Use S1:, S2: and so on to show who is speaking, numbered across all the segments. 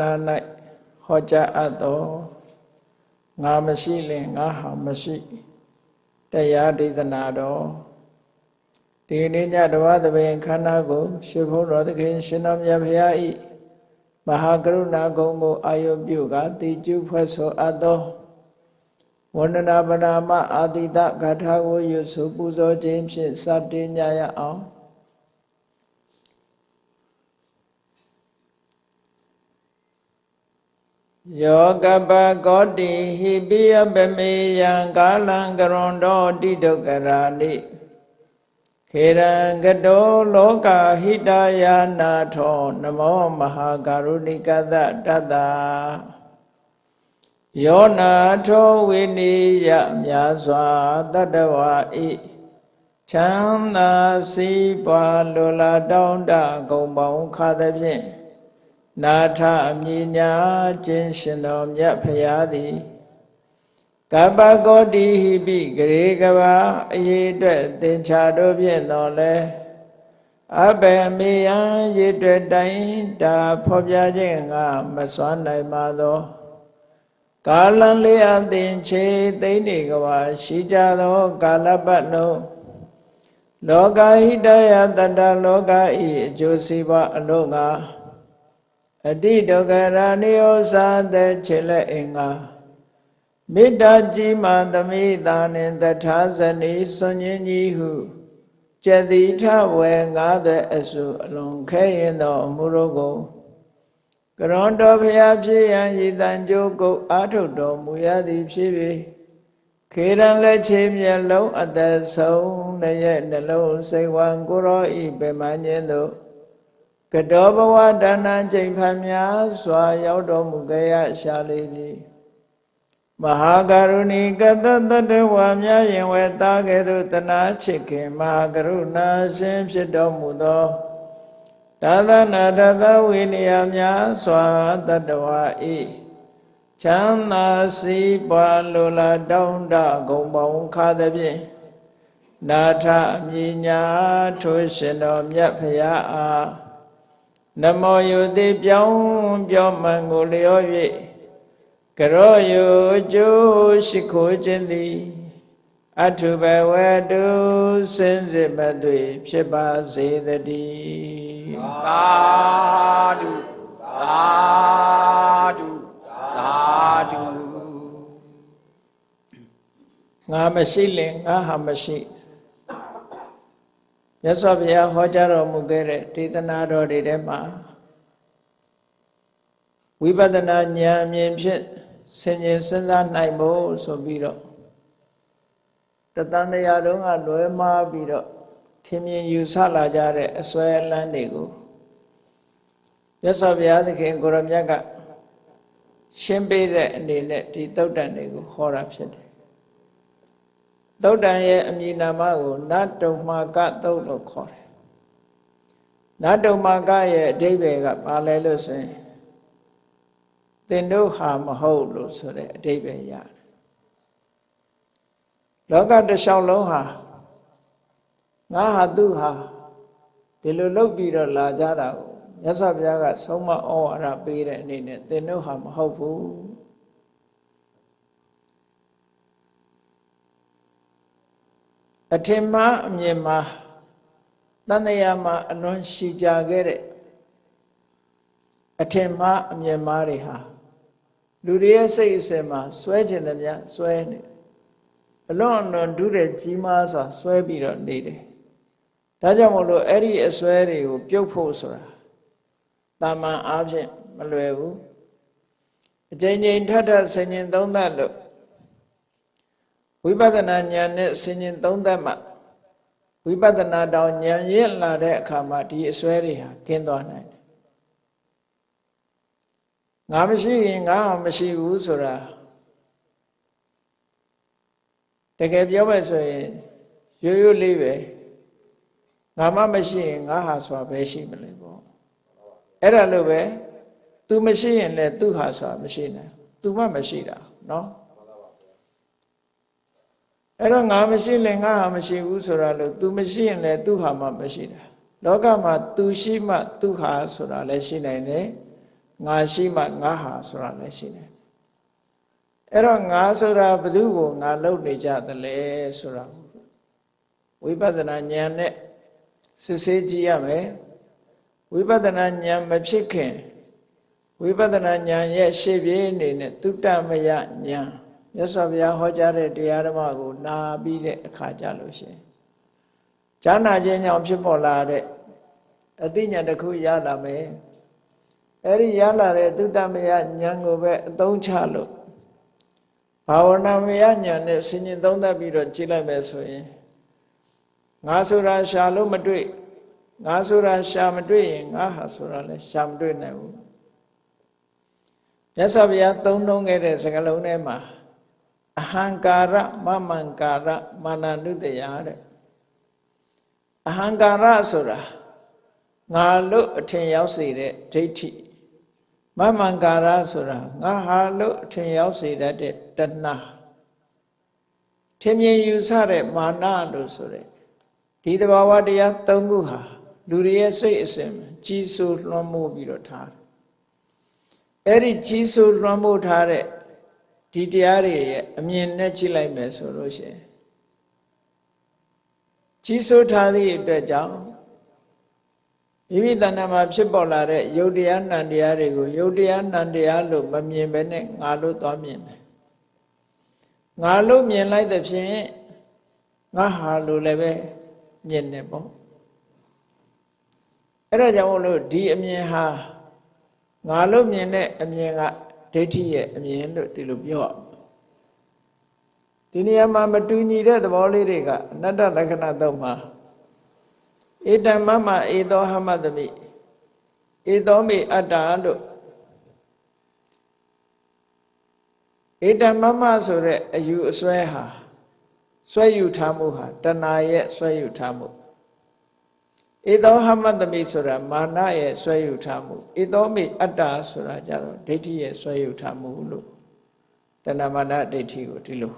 S1: နာ၌ဟောကြားအပ်သောငါမရှိလင်ငါဟာမရှိတရားဒေသနာတော်ဒီနေ့ညတဝသဘင်ခန္ဓာကိုရှင်ဘုန်းတော်သခင်ရှင်တော်မြတ်ဖရာဤမဟာကရုဏာဂုံကိုအာယုပြုကတိကျုဖွဲ့ဆိုအပ်သောဝန္ဒနာပနာမအာတိတဂါထာကိုရွတ်ဆိုပူဇော်ခြင်းဖြင့်စတင်ကြရအောင် ယောကပကောတိဟိပိယပမေယံကာလံကရွန်တော်တိဒုက္ခရာနိခေရံကတောလောကဟိတယာနာထောနမောမဟာကရုဏိကသတတ္တယောနာထောဝိနိယမြာစွာတတ္တဝါဤချမ်းသာစီးပွားလိုလားတောင်းတဂုံပေါင်းခါသဖြင့် နာထအမြညာခြင်းရှင်တော်မြတ်ဖရာသည်ကပ္ပကောတိဟိပိဂရေကဘာအရေးအတွက်သင်္ချာတို့ဖြင့်တော်လဲအဘယ်မေယံရေတွေ့တိုင်းတာဖော်ပြခြင်းကမစွမ်းနိုင်ပါသောကာလံလေးအသင်ချေသိမ့်နေကဘာရှိကြသောကာလပတ်လုံးလောကဟိတယတတ္တလောကဤအကျိုးစီးပွားအလို့ငါ အတိဒုက္ခရာနိယောသာတဲ့ခြေလက်အင်္ဂါမေတ္တာကြီးမှသမိတာနှင့်တထာဇနီစွန်ញင်းကြီးဟုကျက်တိထဝေငါးတဲ့အစုအလုံးခဲရင်သောအမှုတို့ကိုကရွန်တော်ဖျားဖြစ်ရန်ရည်တန်ကြိုးကုတ်အာထုတ်တော်မူရသည်ဖြစ်၍ခေရန်လက်ချေမျက်လုံးအသက်ဆုံးရဲ့နှလုံးစိတ်ဝံကိုရောဤပင်မညင်းတို့ ကတောဘဝဒါနချိန်ဖန်များစွာ ရောက်တော်မူကြရရှာလေပြီမဟာကရုဏီကတတတဝါများရင်ဝဲသားကဲ့သို့တနာချစ်ခင်မဟာကရုဏာရှင်ဖြစ်တော်မူသောဒါသနာတသဝိနည်းများစွာတတဝါဤချမ်းသာစီးပွားလိုလားတောင်းတဂုံပေါင်းခါသဖြင့်နာထအမြညာထိုးရှင်တော်မြတ်ဖရာအား နမောယုတိပြောင်းပြောမှန်ကိုလျော၍ကရောယုကျိုးရှိခိုးခြင်းသည်အထုဘဝတုစင်စစ်မသွေဖြစ်ပါစေတည်း
S2: သာဓုသာဓုသာဓု
S1: ငါမရှိလင်ငါဟာမရှိ မြတ်စွာဘုရားဟောကြားတော်မူခဲ့တဲ့ဒေသနာတော်တွေထဲမှာဝိပဿနာဉာဏ်အမြင်ဖြင့်ဆင်ခြင်စဉ်းစားနိုင်ဖို့ဆိုပြီးတော့တတန်တရားတုံးကလွယ်မှားပြီးတော့ထင်မြင်ယူဆလာကြတဲ့အစွဲအလန်းတွေကိုမြတ်စွာဘုရားသခင်ကိုရမြတ်ကရှင်းပေးတဲ့အနေနဲ့ဒီသုတ်တန်တွေကိုဟောတာဖြစ်တယ် သုတ်တန်ရဲ့အမည်နာမကိုနတ်တုံမာကသုတ်လို့ခေါ်တယ်နတ်တုံမာကရဲ့အဓိပ္ပာယ်ကဘာလဲလို့ဆိုရင်သင်တို့ဟာမဟုတ်လို့ဆိုတဲ့အဓိပ္ပာယ်ရတယ်လောကတစ်လျှောက်လုံးဟာငါဟာသူဟာဒီလိုလုပ်ပြီးတော့လာကြတာကိုမြတ်စွာဘုရားကဆုံးမဩဝါဒပေးတဲ့အနေနဲ့သင်တို့ဟာမဟုတ်ဘူး ထင်မှားအမြင်မှာတန်တရားမှာအလွန်ရှိကြခဲ့တဲ့အထင်မှားအမြင်မှားတွေဟာလူတွေရဲ့စိတ်အစဉ်မှာစွဲကျင်တယ်များစွဲနေအလွန်အလွန်ဒုတဲ့ကြီးမားစွာစွဲပြီးတော့နေတယ်ဒါကြောင့်မို့လို့အဲ့ဒီအစွဲတွေကိုပြုတ်ဖို့ဆိုတာတာမန်အားဖြင့်မလွယ်ဘူးအချိန်ချင်းထထဆင်ញင်သုံးသပ်လို့ ဝိပဿနာဉာဏ်နဲ့ဆင်ញင်သုံးသပ်မှဝိပဿနာတောင်ဉာဏ်ရင့်လာတဲ့အခါမှာဒီအစွဲတွေဟာကင်းသွားနိုင်တယ်ငါမရှိရင်ငါမရှိဘူးဆိုတာတကယ်ပြောမယ်ဆိုရင်ရိုးရိုးလေးပဲငါမှမရှိရင်ငါဟာဆိုတာပဲရှိမလဲပေါ့အဲ့ဒါလို့ပဲ तू မရှိရင်လည်း तू ဟာဆိုတာမရှိနိုင် तू မှမရှိတာเนาะ အဲ့တော့ငါမရှိရင်ငါဟာမရှိဘူးဆိုတာလို့ तू မရှိရင်လည်း तू ဟာမှမရှိတာလောကမှာ तू ရှိမှ तू ဟာဆိုတာလည်းရှိနိုင်တယ် ငါရှိမှငါဟာဆိုတာလည်းရှိတယ်အဲ့တော့ငါဆိုတာဘယ်သူကိုငါလုပ်နေကြသလဲဆိုတာဝိပဿနာဉာဏ်နဲ့စစ်ဆေးကြည့်ရမယ်ဝိပဿနာဉာဏ်မဖြစ်ခင်ဝိပဿနာဉာဏ်ရဲ့ရှေ့ပြေးအနေနဲ့သုတမယဉာဏ် မြတ်စွာဘုရားဟောကြားတဲ့တရားဓမ္မကိုနာပြီးတဲ့အခါကြလို့ရှိရင်ဈာနာခြင်းကြောင့်ဖြစ်ပေါ်လာတဲ့အသိဉာဏ်တစ်ခုရလာမယ်အဲ့ဒီရလာတဲ့သုတမယဉာဏ်ကိုပဲအသုံးချလို့ဘာဝနာမယဉာဏ်နဲ့ဆင်ញင်သုံးသပ်ပြီးတော့ကြည့်လိုက်မယ်ဆိုရင်ငါဆိုတာရှာလို့မတွေ့ငါဆိုတာရှာမတွေ့ရင်ငါဟာဆိုတာလည်းရှာမတွေ့နိုင်ဘူးမြတ်စွာဘုရားသုံးနှုံးခဲ့တဲ့စကားလုံးထဲမှာ အဟံကာရမမံကာရမာနနုတယတဲ့အဟံကာရဆိုတာငါလို့အထင်ရောက်စေတဲ့ဒိဋ္ဌိမမံကာရဆိုတာငါဟာလို့အထင်ရောက်စေတတ်တဲ့တဏှာထင်မြင်ယူဆတဲ့မာနလို့ဆိုတဲ့ဒီသဘာဝတရား၃ခုဟာလူတွေရဲ့စိတ်အစဉ်ကြီးစိုးလွှမ်းမိုးပြီးတော့ထားတယ်အဲ့ဒီကြီးစိုးလွှမ်းမိုးထားတဲ့ ဒီတရားတွေရဲ့အမြင်နဲ့ကြည့်လိုက်မယ်ဆိုလို့ရှိရင်ကြီးစိုးထားသည့်အတွက်ကြောင့်မိမိတဏ္ဍာမှာဖြစ်ပေါ်လာတဲ့ယုတ်တရားနံတရားတွေကိုယုတ်တရားနံတရားလို့မမြင်ဘဲနဲ့ငါလို့သွားမြင်တယ်ငါလို့မြင်လိုက်တဲ့ဖြင့်ငါဟာလို့လည်းပဲမြင်တယ်ပေါ့အဲ့ဒါကြောင့်မို့လို့ဒီအမြင်ဟာငါလို့မြင်တဲ့အမြင်က ဒိဋ္ဌိရဲ့အမြင်လို့ဒီလိုပြောဒီနေရာမှာမတူညီတဲ့သဘောလေးတွေကအနတ္တလက္ခဏာသုံးမှာဧတမမဧသောဟမတမိဧသောမိအတ္တလို့ဧတမမဆိုတဲ့အယူအစွဲဟာစွဲယူထားမှုဟာတဏှာရဲ့စွဲယူထားမှု ဧသောဟမတမိဆိုတာမာနရဲ့ဆွဲယူထားမှုဧသောမိအတ္တဆိုတာကြတော့ဒိဋ္ဌိရဲ့ဆွဲယူထားမှုလို့တဏမာနဒိဋ္ဌိကိုဒီလို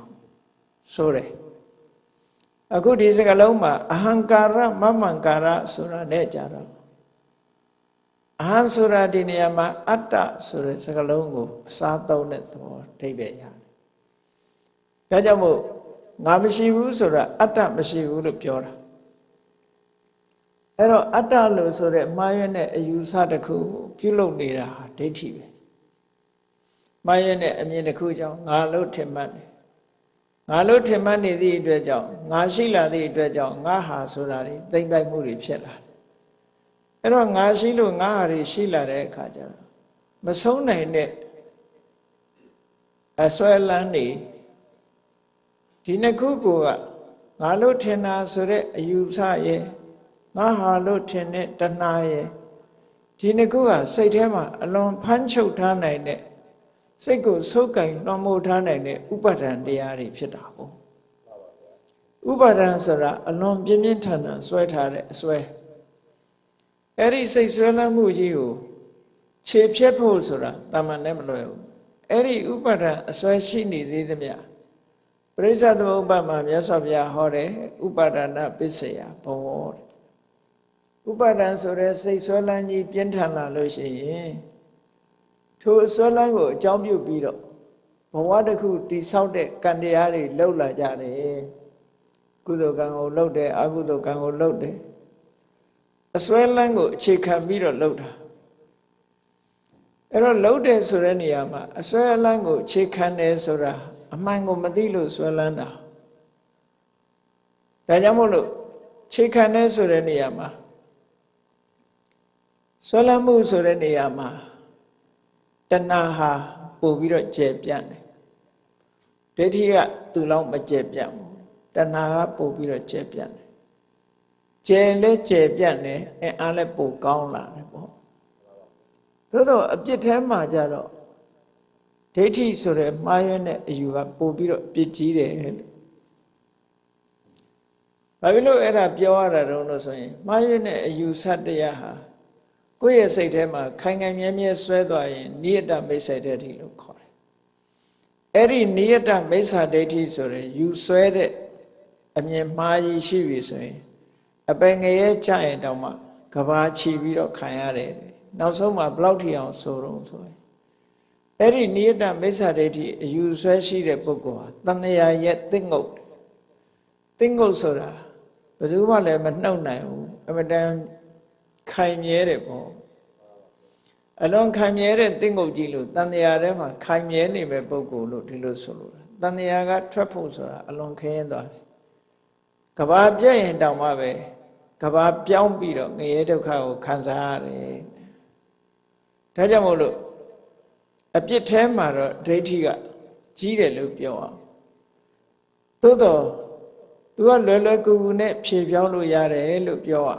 S1: ဆိုတယ်အခုဒီစကလုံးမှာအဟံကာရမမံကာရဆိုတာနဲ့ကြတော့အဟံဆိုတာဒီနေရာမှာအတ္တဆိုတဲ့စကလုံးကိုအစားသုံးတဲ့သဘောအဓိပ္ပာယ်ရတယ်ဒါကြောင့်မို့ငါမရှိဘူးဆိုတာအတ္တမရှိဘူးလို့ပြောတာ အဲ့တော့အတ္တလို့ဆိုတဲ့မှားရွံ့တဲ့အယူဆတစ်ခုပြုလုပ်နေတာဟာဒိဋ္ဌိပဲမှားရွံ့တဲ့အမြင်တစ်ခုကြောင့်ငါလို့ထင်မှတ်တယ်ငါလို့ထင်မှတ်နေသည့်အတွက်ကြောင့်ငါရှိလာသည့်အတွက်ကြောင့်ငါဟာဆိုတာတွေသိမ့်ပိုက်မှုတွေဖြစ်လာတယ်အဲ့တော့ငါရှိလို့ငါဟာတွေရှိလာတဲ့အခါကျတော့မဆုံးနိုင်တဲ့အစွဲလန်းနေဒီနှစ်ခုကငါလို့ထင်တာဆိုတဲ့အယူဆရဲ့ ငါဟာလို့ထင်တဲ့တဏှာရဲ့ဒီနှစ်ခုကစိတ်ထဲမှာအလွန်ဖမ်းချုပ်ထားနိုင်တဲ့စိတ်ကိုဆုပ်ကင်လွှမ်းမိုးထားနိုင်တဲ့ဥပါဒံတရားတွေဖြစ်တာပေါ့ဥပါဒံဆိုတာအလွန်ပြင်းပြင်းထန်ထန်ဆွဲထားတဲ့အဆွဲအဲ့ဒီစိတ်ဆွဲလမ်းမှုကြီးကိုခြေဖြတ်ဖို့ဆိုတာတာမန်နဲ့မလွယ်ဘူးအဲ့ဒီဥပါဒံအဆွဲရှိနေသေးသမျှပရိစ္ဆသမုပ္ပါမှာမြတ်စွာဘုရားဟောတယ်ဥပါဒနာပစ္စယဘောတဲ့ ဥပါဒံဆိုတဲ့စိတ်ဆွဲလန်းကြီးပြင်းထန်လာလို့ရှိရင်ထိုဆွဲလန်းကိုအကြောင်းပြုပြီးတော့ဘဝတစ်ခုတိဆောက်တဲ့ကံတရားတွေလှုပ်လာကြတယ်ကုသိုလ်ကံကိုလှုပ်တယ်အကုသိုလ်ကံကိုလှုပ်တယ်အစွဲလန်းကိုအခြေခံပြီးတော့လှုပ်တာအဲ့တော့လှုပ်တယ်ဆိုတဲ့နေရာမှာအစွဲလန်းကိုအခြေခံတယ်ဆိုတာအမှန်ကိုမသိလို့စွဲလန်းတာဒါကြောင့်မို့လို့ခြေခံတယ်ဆိုတဲ့နေရာမှာ ဆွဲလမ်းမှုဆိုတဲ့နေရာမှာတဏှာဟာပို့ပြီးတော့ကျယ်ပြန့်တယ်ဒိဋ္ဌိကသူ့လောက်မကျယ်ပြန့်ဘူးတဏှာကပို့ပြီးတော့ကျယ်ပြန့်တယ်ကျယ်လဲကျယ်ပြန့်တယ်အဲအားလဲပိုကောင်းလာတယ်ပေါ့သို့တော့အပြစ်ထဲမှာကြတော့ဒိဋ္ဌိဆိုတဲ့မှားရွံ့တဲ့အယူကပို့ပြီးတော့ပြစ်ကြီးတယ်လို့ဘာဖြစ်လို့အဲ့ဒါပြောရတာတုံးလို့ဆိုရင်မှားရွံ့တဲ့အယူဆတရားဟာ ကိုယ့်ရဲ့စိတ်ထဲမှာခိုင်ခိုင်မြဲမြဲဆွဲသွားရင်နိယတမိစ္ဆာဒိဋ္ဌိလို့ခေါ်တယ်။အဲ့ဒီနိယတမိစ္ဆာဒိဋ္ဌိဆိုရင်ယူဆွဲတဲ့အမြင်မှားကြီးရှိပြီဆိုရင် အပင်ငရဲကြရင်တောင်မှကဘာချီပြီးတော့ခံရတယ်နောက်ဆုံးမှာဘလောက်ထိအောင်ဆိုတော့ဆိုရင်အဲ့ဒီနိယတမိစ္ဆာဒိဋ္ဌိအယူဆွဲရှိတဲ့ပုဂ္ဂိုလ်ဟာတဏှာရဲ့သင့်ငုတ်သင့်ငုတ်ဆိုတာဘယ်သူမှလည်းမနှုတ်နိုင်ဘူးအမတန် ခိုင်မြဲတယ်ပေါ့အလွန်ခိုင်မြဲတဲ့သင့်ငုတ်ကြီးလို့တန်တရားထဲမှာခိုင်မြဲနေမဲ့ပုဂ္ဂိုလ်လို့ဒီလိုဆိုလို့တန်တရားကထွက်ဖို့ဆိုတာအလွန်ခင်းသွားတယ်ကဘာပြည့်ရင်တောင်မှပဲကဘာပြောင်းပြီးတော့ငရဲဒုက္ခကိုခံစားရတယ်ဒါကြောင့်မို့လို့အပြစ်ထဲမှာတော့ဒိဋ္ဌိကကြီးတယ်လို့ပြောအောင်သို့တော့သူကလွယ်လွယ်ကူကူနဲ့ဖြေပြောင်းလို့ရတယ်လို့ပြောရ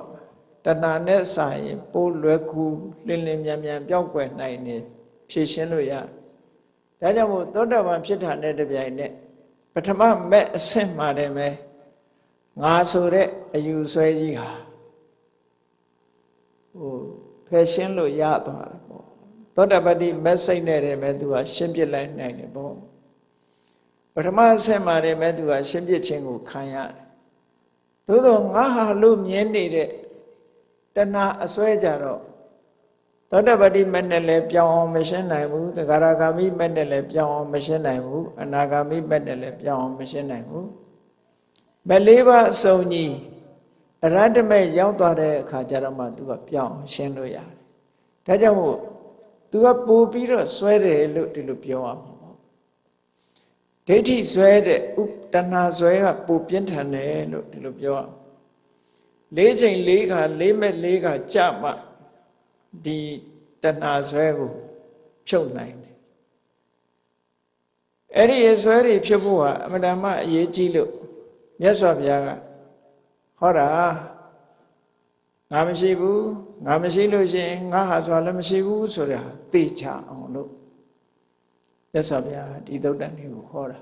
S1: တဏှာနဲ့စာရင်ပိုးလွယ်ကူလင်းလင်းမြန်မြန်ပြောင်းကွယ်နိုင်နေဖြေရှင်းလို့ရဒါကြောင့်မို့သောတာပန်ဖြစ်တာနဲ့တပြိုင်နက်ပထမမဲ့အဆင့်မှာတည်းပဲငါဆိုတဲ့အယူဆွဲကြီးဟာဟိုဖယ်ရှင်းလို့ရသွားတယ်ပေါ့သောတာပတိမက်စိတ်နဲ့တည်းပဲသူကရှင်းပြလိုက်နိုင်တယ်ပေါ့ပထမအဆင့်မှာတည်းပဲသူကရှင်းပြခြင်းကိုခံရတယ်သို့သောငါဟာလို့မြင်နေတဲ့ တဏှာအစွဲကြတော့သောတပတိမက်နဲ့လည်းပြောင်းအောင်မရှင်းနိုင်ဘူးသဂရဂါမိမက်နဲ့လည်းပြောင်းအောင်မရှင်းနိုင်ဘူးအနာဂါမိမက်နဲ့လည်းပြောင်းအောင်မရှင်းနိုင်ဘူးမလေးပါအစုံကြီးအရတ္တမဲ့ရောက်သွားတဲ့အခါကျတော့မှသူကပြောင်းရှင်းလို့ရတယ်ဒါကြောင့်မို့သူကပို့ပြီးတော့စွဲတယ်လို့ဒီလိုပြောရမှာပေါ့ဒိဋ္ဌိစွဲတဲ့ဥတဏှာစွဲကပိုပြင်းထန်တယ်လို့ဒီလိုပြောရ လေးချိန်လေးခါလေးမဲ့လေးခါကြမှဒီတဏှာဆွဲကိုဖြုတ်နိုင်တယ်အဲ့ဒီအဆွဲတွေဖြုတ်ဖို့ဟာအမတန်မှအရေးကြီးလို့မြတ်စွာဘုရားကဟောတာငါမရှိဘူးငါမရှိလို့ရှိရင်ငါဟာဆိုတာလည်းမရှိဘူးဆိုတဲ့ဟာသိချအောင်လို့မြတ်စွာဘုရားဒီသုတ်တန်တွေကိုဟောတာ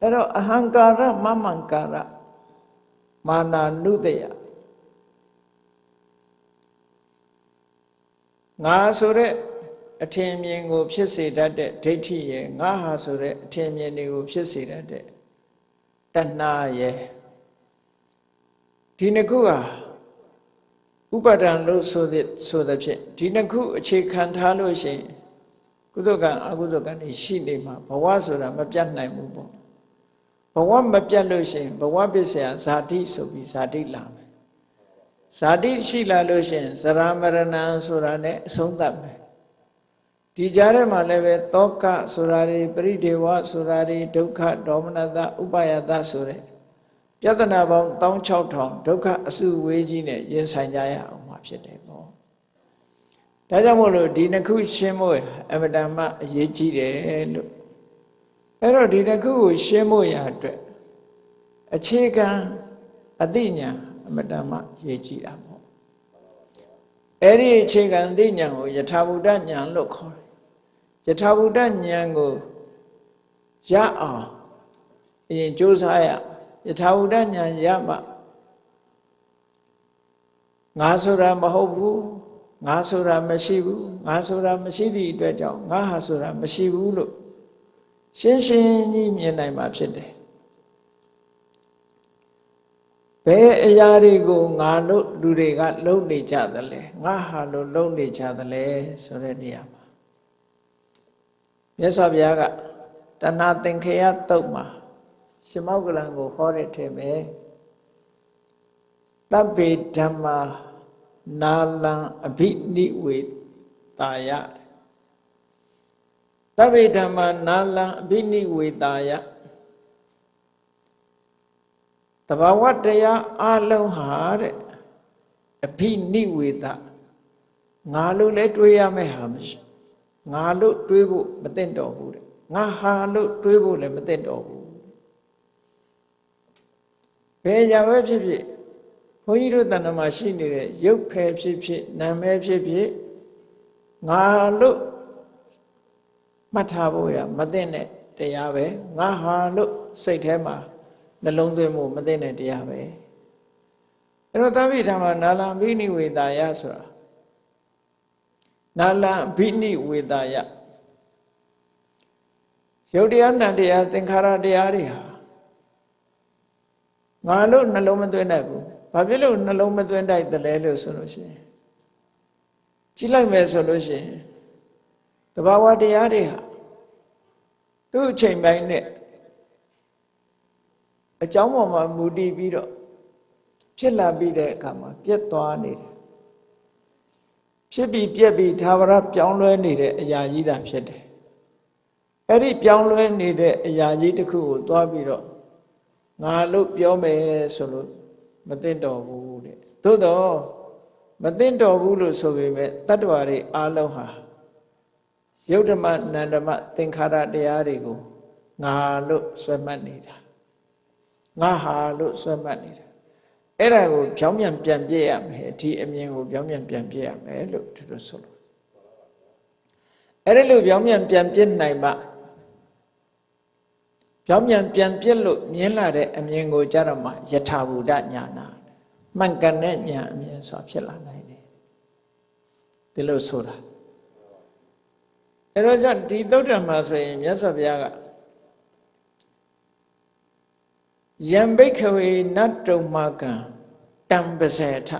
S1: အဲ့တော့အဟံကာရမမံကာရ မာနာနုတယငါဆိုတဲ့အထင်မြင်ကို ဖြစ်စေတတ်တဲ့ဒိဋ္ဌိရဲ့ငါဟာဆိုတဲ့အထင်မြင်တွေကို ဖြစ်စေတတ်တဲ့တဏှာရဲ့ဒီနှစ်ခုဟာဥပါဒံလို့ဆိုတဲ့ဆိုတဲ့ဖြင့်ဒီနှစ်ခုအခြေခံထားလို့ရှိရင်ကုသကံအကုသကံတွေရှိနေမှာဘဝဆိုတာမပြတ်နိုင်ဘူးပေါ့ ဘဝမပြတ်လို့ရှိရင်ဘဝပစ္စယဇာတိဆိုပြီးဇာတိလာမယ်ဇာတိရှိလာလို့ရှိရင်ဇရာမရဏံဆိုတာနဲ့အဆုံးသတ်မယ်ဒီကြားထဲမှာလည်းပဲတောကဆိုတာတွေပရိဒေဝဆိုတာတွေဒုက္ခဒေါမနတဥပယတဆိုတဲ့ပြဿနာပေါင်း16000ဒုက္ခအစုဝေးကြီးနဲ့ရင်ဆိုင်ကြရအောင်မှာဖြစ်တယ်ပေါ့ဒါကြောင့်မို့လို့ဒီနှစ်ခုရှင်းဖို့အမတန်မှအရေးကြီးတယ်လို့ အဲ့တော့ဒီတစ်ခုကိုရှင်းဖို့ရအတွက်အခြေခံအသိဉာဏ်အမတန်မှရေးကြည့်တာပေါ့အဲ့ဒီအခြေခံအသိဉာဏ်ကိုယထာဘုဒ္ဓဉာဏ်လို့ခေါ်တယ်ယထာဘုဒ္ဓဉာဏ်ကိုရအောင်အရင်ကြိုးစားရယထာဘုဒ္ဓဉာဏ်ရမှငါဆိုတာမဟုတ်ဘူးငါဆိုတာမရှိဘူးငါဆိုတာမရှိသည့်အတွက်ကြောင့်ငါဟာဆိုတာမရှိဘူးလို့ ရှင်းရှင်းကြီးမြင်နိုင်မှာဖြစ်တယ်ဘယ်အရာတွေကိုငါတို့လူတွေကလုံနေကြသလဲငါဟာလို့လုံနေကြသလဲဆိုတဲ့နေရာမှာမြတ်စွာဘုရားကတဏှာသင်္ခေယတုတ်မှာရှမောက်ကလံကိုဟောတဲ့ထဲမှာတပ်ပေဓမ္မာနာလံအဘိနိဝေတာယ သဗ္ဗေဓမ္မာနာလံအဘိနိဝေတာယတဘာဝတရားအလုံးဟာတဲ့အဘိနိဝေတငါလို့လဲတွေးရမယ့်ဟာမရှိငါလို့တွေးဖို့မသင့်တော်ဘူးတဲ့ငါဟာလို့တွေးဖို့လည်းမသင့်တော်ဘူးဘယ်ကြပဲဖြစ်ဖြစ်ဘုန်းကြီးတို့တဏ္ဍမှာရှိနေတဲ့ရုပ်ဖယ်ဖြစ်ဖြစ်နာမည်ဖြစ်ဖြစ်ငါလို့ မှတ်ထားဖို့ရမသိတဲ့တရားပဲငါဟာလို့စိတ်ထဲမှာနှလုံးသွင်းမှုမသိတဲ့တရားပဲအဲ့တော့သဗ္ဗိဓမ္မနာလံဘိနိဝေတာယဆိုတာနာလံဘိနိဝေတာယရုပ်တရားနံတရားသင်္ခါရတရားတွေဟာငါလို့နှလုံးမသွင်းတတ်ဘူးဘာဖြစ်လို့နှလုံးမသွင်းတိုက်တယ်လဲလို့ဆိုလို့ရှိရင်ကြည့်လိုက်မယ်ဆိုလို့ရှိရင် တဘာဝတရားတွေဟာသူ့အချိန်ပိုင်းနဲ့အကြောင်းပေါ်မှာမူတည်ပြီးတော့ဖြစ်လာပြီးတဲ့အခါမှာပြက်သွားနေတယ်ဖြစ်ပြီးပြက်ပြီးသာဝရပြောင်းလဲနေတဲ့အရာကြီးသာဖြစ်တယ်အဲ့ဒီပြောင်းလဲနေတဲ့အရာကြီးတစ်ခုကိုသွားပြီးတော့ငါလို့ပြောမယ်ဆိုလို့မသိတော့ဘူးတဲ့သို့တော့မသိတော့ဘူးလို့ဆိုပေမဲ့တတ္တဝါတွေအားလုံးဟာ ယုတ်ဓမ္မနန္ဓမသင်္ခါရတရားတွေကိုငါလို့ဆွဲမှတ်နေတာငါဟာလို့ဆွဲမှတ်နေတာအဲ့ဒါကိုဖြောင်းပြန်ပြန်ပြည့်ရမယ်ဒီအမြင်ကိုဖြောင်းပြန်ပြန်ပြည့်ရမယ်လို့သူတို့ဆိုလို့အဲ့ဒီလိုဖြောင်းပြန်ပြန်ပြည့်နိုင်မှဖြောင်းပြန်ပြန်ပြည့်လို့မြင်လာတဲ့အမြင်ကိုကြတော့မှယထာဘူဒညာနာမှန်ကန်တဲ့ညာအမြင်ဆိုတာဖြစ်လာနိုင်တယ်ဒီလိုဆိုတာ အဲ့တော့ကြောင့်ဒီသုတ်တံမှာဆိုရင်မြတ်စွာဘုရားကယံဘိခဝေနတ်တုံမကံတံပစေထ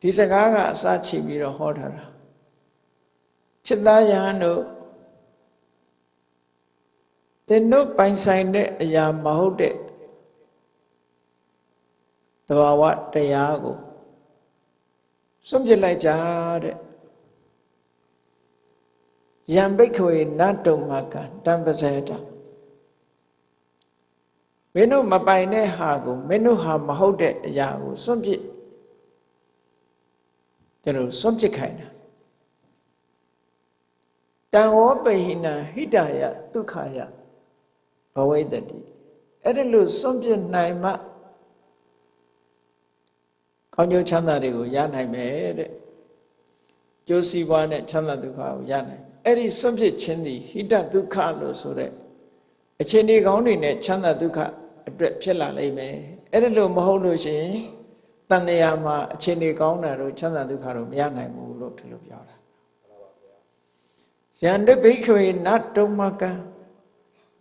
S1: ဒီစကားကအစချပြီးတော့ဟောထားတာจิตသားယဟန်တို့သင်တို့ပိုင်ဆိုင်တဲ့အရာမဟုတ်တဲ့သဘာဝတရားကိုစွန့်ပစ်လိုက်ကြတဲ့ ယံဘိခဝေနတ်တုံမကံတံပစေထမင်းတို့မပိုင်တဲ့ဟာကိုမင်းတို့ဟာမဟုတ်တဲ့အရာကိုစွန့်ပစ်ကျွန်တော်စွန့်ပစ်ခိုင်းတာတံဝောပဟိနဟိတယဒုက္ခယဘဝိတတိအဲ့ဒါလို့စွန့်ပစ်နိုင်မှကောင်းကျိုးချမ်းသာတွေကိုရနိုင်မယ်တဲ့ကျိုးစီးပွားနဲ့ချမ်းသာဒုက္ခကိုရနိုင် အဲ့ဒီစွန့်ပစ်ခြင်းသည်ဟိတဒုက္ခလို့ဆိုတဲ့အခြေအနေကောင်းတွေနဲ့ချမ်းသာဒုက္ခအတွက်ဖြစ်လာလိမ့်မယ်အဲ့ဒါလို့မဟုတ်လို့ရှိရင်တန်တရားမှာအခြေအနေကောင်းတာတို့ချမ်းသာဒုက္ခတို့မရနိုင်ဘူးလို့ဒီလိုပြောတာယန္တဘိခွေနတ်တုံမကံ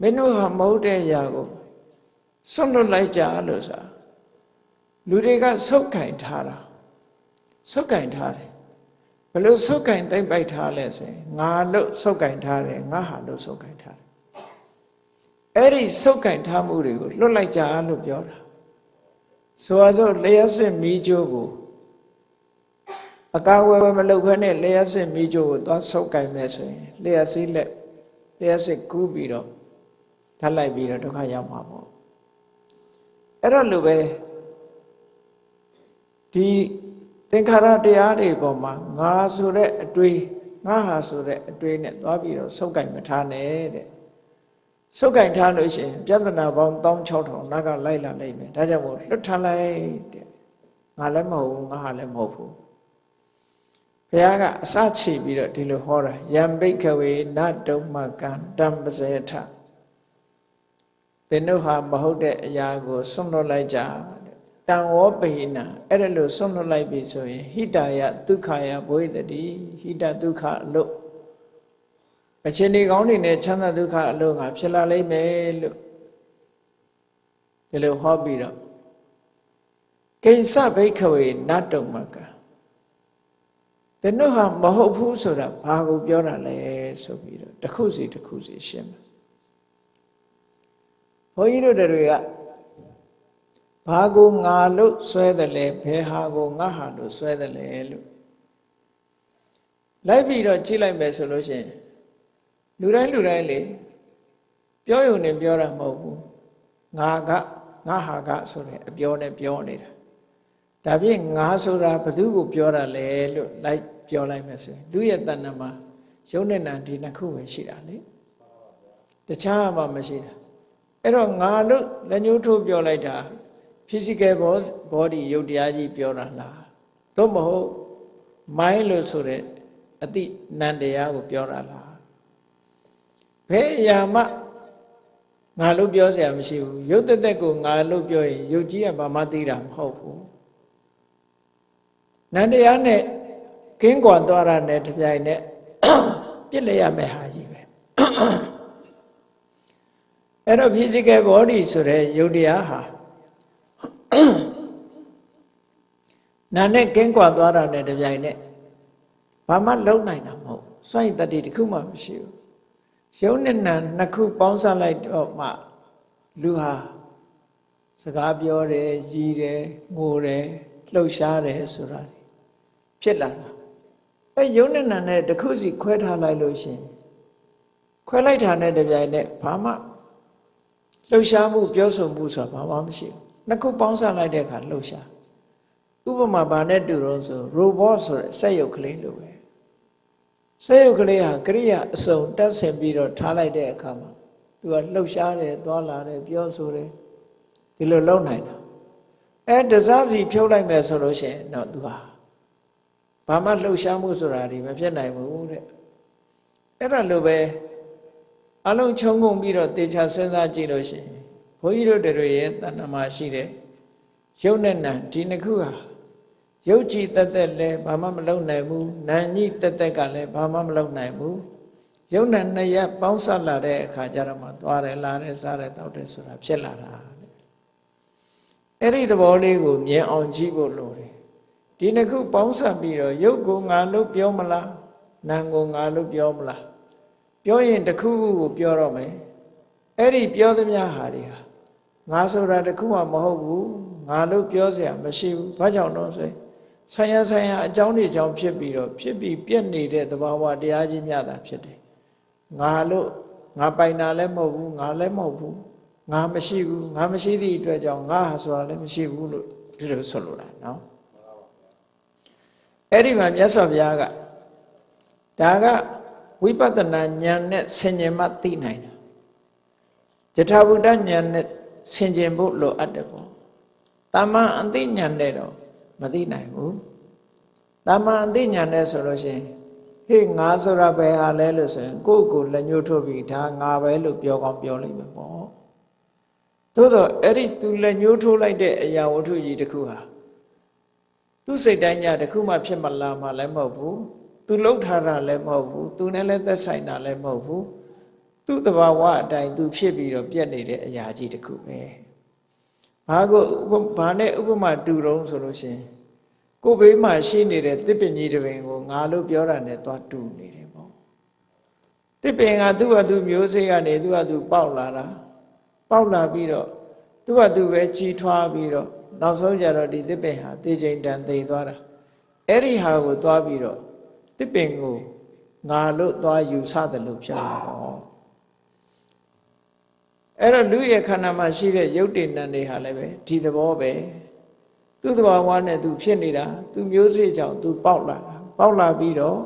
S1: မင်းတို့ဟာမဟုတ်တဲ့အရာကိုစွန့်လွတ်လိုက်ကြလို့ဆိုတာလူတွေကဆုတ်ကင်ထားတာဆုတ်ကင်ထားတယ် ဘလို့ဆုတ်ကင်သိမ့်ပိုက်ထားလဲဆိုရင်ငါလို့ဆုတ်ကင်ထားတယ်ငါဟာလို့ဆုတ်ကင်ထားတယ်အဲ့ဒီဆုတ်ကင်ထားမှုတွေကိုလွတ်လိုက်ကြလို့ပြောတာဆိုပါစို့လျှက်စစ်မီးကြိုးကိုအကာဝယ်မလုပ်ခဲနဲ့လျှက်စစ်မီးကြိုးကိုသွားဆုတ်ကင်မယ်ဆိုရင်လျှက်စီးလက်လျှက်စစ်ကူးပြီးတော့ထပ်လိုက်ပြီးတော့ဒုက္ခရောက်မှာပေါ့အဲ့တော့လိုပဲဒီ သင်္ခါရတရားတွေပေါ်မှာငါဆိုတဲ့အတွေးငါဟာဆိုတဲ့အတွေးနဲ့သွားပြီးတော့ဆုတ်ကင်မထားနဲ့တဲ့ဆုတ်ကင်ထားလို့ရှိရင်ပြဿနာပေါင်း16000နောက်ကလိုက်လာလိမ့်မယ်ဒါကြောင့်မို့လွတ်ထားလိုက်တဲ့ငါလည်းမဟုတ်ဘူးငါဟာလည်းမဟုတ်ဘူးဘုရားကအစချီပြီးတော့ဒီလိုဟောတာယံဘိခဝေနတုံမကံတံပစေထသင်တို့ဟာမဟုတ်တဲ့အရာကိုဆွန့်လွတ်လိုက်ကြ တံဝောပိဏအဲ့ဒါလို့ဆွန့်လွတ်လိုက်ပြီဆိုရင်ဟိတာယဒုက္ခယဘဝိတတိဟိတဒုက္ခအလို့အခြေအနေကောင်းတွေနဲ့ချမ်းသာဒုက္ခအလို့ငါဖြစ်လာလိမ့်မယ်လို့ဒီလိုဟောပြီးတော့ကိစ္စဘိခဝေနတ်တုံမကတနုဟာမဟုတ်ဘူးဆိုတာဘာကိုပြောတာလဲဆိုပြီးတော့တစ်ခုစီတစ်ခုစီရှင်းမယ်ဘုန်းကြီးတို့တွေက ဘာကိုငါလို့ဆွဲတယ်လဲဘယ်ဟာကိုငါဟာလို့ဆွဲတယ်လဲလို့လိုက်ပြီးတော့ကြည့်လိုက်မယ်ဆိုလို့ရှိရင်လူတိုင်းလူတိုင်းလေပြောရုံနဲ့ပြောတာမဟုတ်ဘူးငါကငါဟာကဆိုတဲ့အပြောနဲ့ပြောနေတာဒါဖြင့်ငါဆိုတာဘယ်သူကိုပြောတာလဲလို့လိုက်ပြောလိုက်မယ်ဆိုရင်လူရဲ့တဏ္ဍမှာယုံနဲ့နာဒီနှစ်ခုပဲရှိတာလေတခြားမှမရှိတာအဲ့တော့ငါလို့လက်ညှိုးထိုးပြောလိုက်တာ physical body ရုပ်တရားကြီးပြောတာလားသို့မဟုတ် mind လို့ဆိုတဲ့အတိနံတရားကိုပြောတာလားဘယ်အရာမှငါလို့ပြောเสียမရှိဘူးရုပ်သက်သက်ကိုငါလို့ပြောရင်ရုပ်ကြီးကဘာမှသိတာမဟုတ်ဘူးနန္တရားနဲ့ကင်းကွာသွားတာနဲ့တပြိုင်နက်ပြစ်လဲရမယ်ဟာကြီးပဲအဲ့တော့ physical body ဆိုတဲ့ယုတ်တရားဟာ နာနဲ့ကင်းကွာသွားတာနဲ့တပြိုင်နက်ဘာမှလုံနိုင်တာမဟုတ်စွန့်ရည်တတိတစ်ခုမှမရှိဘူးရုပ်နဲ့နာနှစ်ခုပေါင်းစပ်လိုက်တော့မှလူဟာစကားပြောတယ်ရည်တယ်ငိုတယ်လှုပ်ရှားတယ်ဆိုတာဖြစ်လာတာအဲရုပ်နဲ့နာနဲ့တစ်ခုစီခွဲထားလိုက်လို့ရှင်ခွဲလိုက်တာနဲ့တပြိုင်နက်ဘာမှလှုပ်ရှားမှုပြောဆိုမှုဆိုတာဘာမှမရှိဘူး နှစ်ခုပေါင်းစပ်လိုက်တဲ့အခါလှုပ်ရှားဥပမာဘာနဲ့တူတော့ဆို robot ဆိုတဲ့စက်ရုပ်ကလေးလိုပဲစက်ရုပ်ကလေးဟာကရိယာအစုံတက်ဆင်ပြီးတော့ထားလိုက်တဲ့အခါမှာသူကလှုပ်ရှားတယ်သွားလာတယ်ပြောဆိုတယ်ဒီလိုလုပ်နိုင်တာအဲတစားစီဖြုတ်လိုက်မယ်ဆိုလို့ရှိရင်တော့သူဟာဘာမှလှုပ်ရှားမှုဆိုတာဒီမဖြစ်နိုင်ဘူးတဲ့အဲ့ဒါလိုပဲအလုံးခြုံငုံပြီးတော့တေချာစဉ်းစားကြည့်လို့ရှိရင် ဘုန်းကြီးတို့တွေရဲ့တဏ္ဍမှာရှိတဲ့ရုပ်နဲ့နာဒီနှစ်ခုဟာရုပ်ကြည်တက်တက်လည်းဘာမှမလုပ်နိုင်ဘူးနာညိတက်တက်ကလည်းဘာမှမလုပ်နိုင်ဘူးရုပ်နဲ့နှစ်ရက်ပေါင်းစပ်လာတဲ့အခါကျတော့မှသွားတယ်လာတယ်စားတယ်တောက်တယ်ဆိုတာဖြစ်လာတာအဲ့ဒီသဘောလေးကိုမြင်အောင်ကြည့်ဖို့လိုတယ်ဒီနှစ်ခုပေါင်းစပ်ပြီးတော့ရုပ်ကိုငါလို့ပြောမလားနာမ်ကိုငါလို့ပြောမလားပြောရင်တစ်ခုခုကိုပြောတော့မယ်အဲ့ဒီပြောသမျှဟာတွေဟာ ငါဆိုတာတစ်ခုမှမဟုတ်ဘူးငါလို့ပြောเสียမရှိဘူးဘာကြောင့်တော့ဆိုဆိုင်ရဆိုင်ရအကြောင်းတွေကြောင့်ဖြစ်ပြီးတော့ဖြစ်ပြီးပြက်နေတဲ့သဘာဝတရားကြီးများတာဖြစ်တယ်ငါလို့ငါပိုင်တာလည်းမဟုတ်ဘူးငါလည်းမဟုတ်ဘူးငါမရှိဘူးငါမရှိသည့်အတွက်ကြောင့်ငါဟာဆိုတာလည်းမရှိဘူးလို့ဒီလိုဆိုလိုတာနော်အဲ့ဒီမှာမြတ်စွာဘုရားကဒါကဝိပဿနာဉာဏ်နဲ့ဆင်ញင်မှသိနိုင်တာယထာဘုဒ္ဓဉာဏ်နဲ့ ဆင်ခြင်ဖို့လိုအပ်တယ်ပေါ့တာမန်အသိဉာဏ်နဲ့တော့မသိနိုင်ဘူးတာမန်အသိဉာဏ်နဲ့ဆိုလို့ရှိရင်ဟေ့ငါဆိုတာဘယ်ဟာလဲလို့ဆိုရင်ကိုယ့်ကိုလက်ညှိုးထိုးပြီးဒါငါပဲလို့ပြောကောင်းပြောလိုက်မှာပေါ့သို့တော့အဲ့ဒီသူလက်ညှိုးထိုးလိုက်တဲ့အရာဝတ္ထုကြီးတစ်ခုဟာသူစိတ်တိုင်းညာတစ်ခုမှဖြစ်မလာမှလည်းမဟုတ်ဘူးသူလှုပ်ထားတာလည်းမဟုတ်ဘူးသူနဲ့လည်းသက်ဆိုင်တာလည်းမဟုတ်ဘူး သူ့တဘာဝအတိုင်းသူဖြစ်ပြီးတော့ပြက်နေတဲ့အရာကြီးတစ်ခုပဲဘာကိုဘာနဲ့ဥပမာတူတုံးဆိုလို့ရှင်ကိုဘေးမှာရှိနေတဲ့တစ်ပင်ကြီးတစ်ပင်ကိုငါလို့ပြောတာနဲ့သွားတူနေတယ်ပေါ့တစ်ပင်ကသူ့ဟာသူမျိုးစေ့ကနေသူ့ဟာသူပေါက်လာတာပေါက်လာပြီးတော့သူ့ဟာသူပဲကြီးထွားပြီးတော့နောက်ဆုံးကြတော့ဒီတစ်ပင်ဟာတေချိန်တန်သိသွားတာအဲ့ဒီဟာကိုသွားပြီးတော့တစ်ပင်ကိုငါလို့သွားယူဆတယ်လို့ပြောတာပေါ့ အဲ့တော့လူရဲ့ခန္ဓာမှာရှိတဲ့ရုပ်တည်နံတွေဟာလည်းပဲဒီသဘောပဲသူ့သဘာဝနဲ့သူဖြစ်နေတာသူမျိုးစေ့ကြောင့်သူပေါက်လာတာပေါက်လာပြီးတော့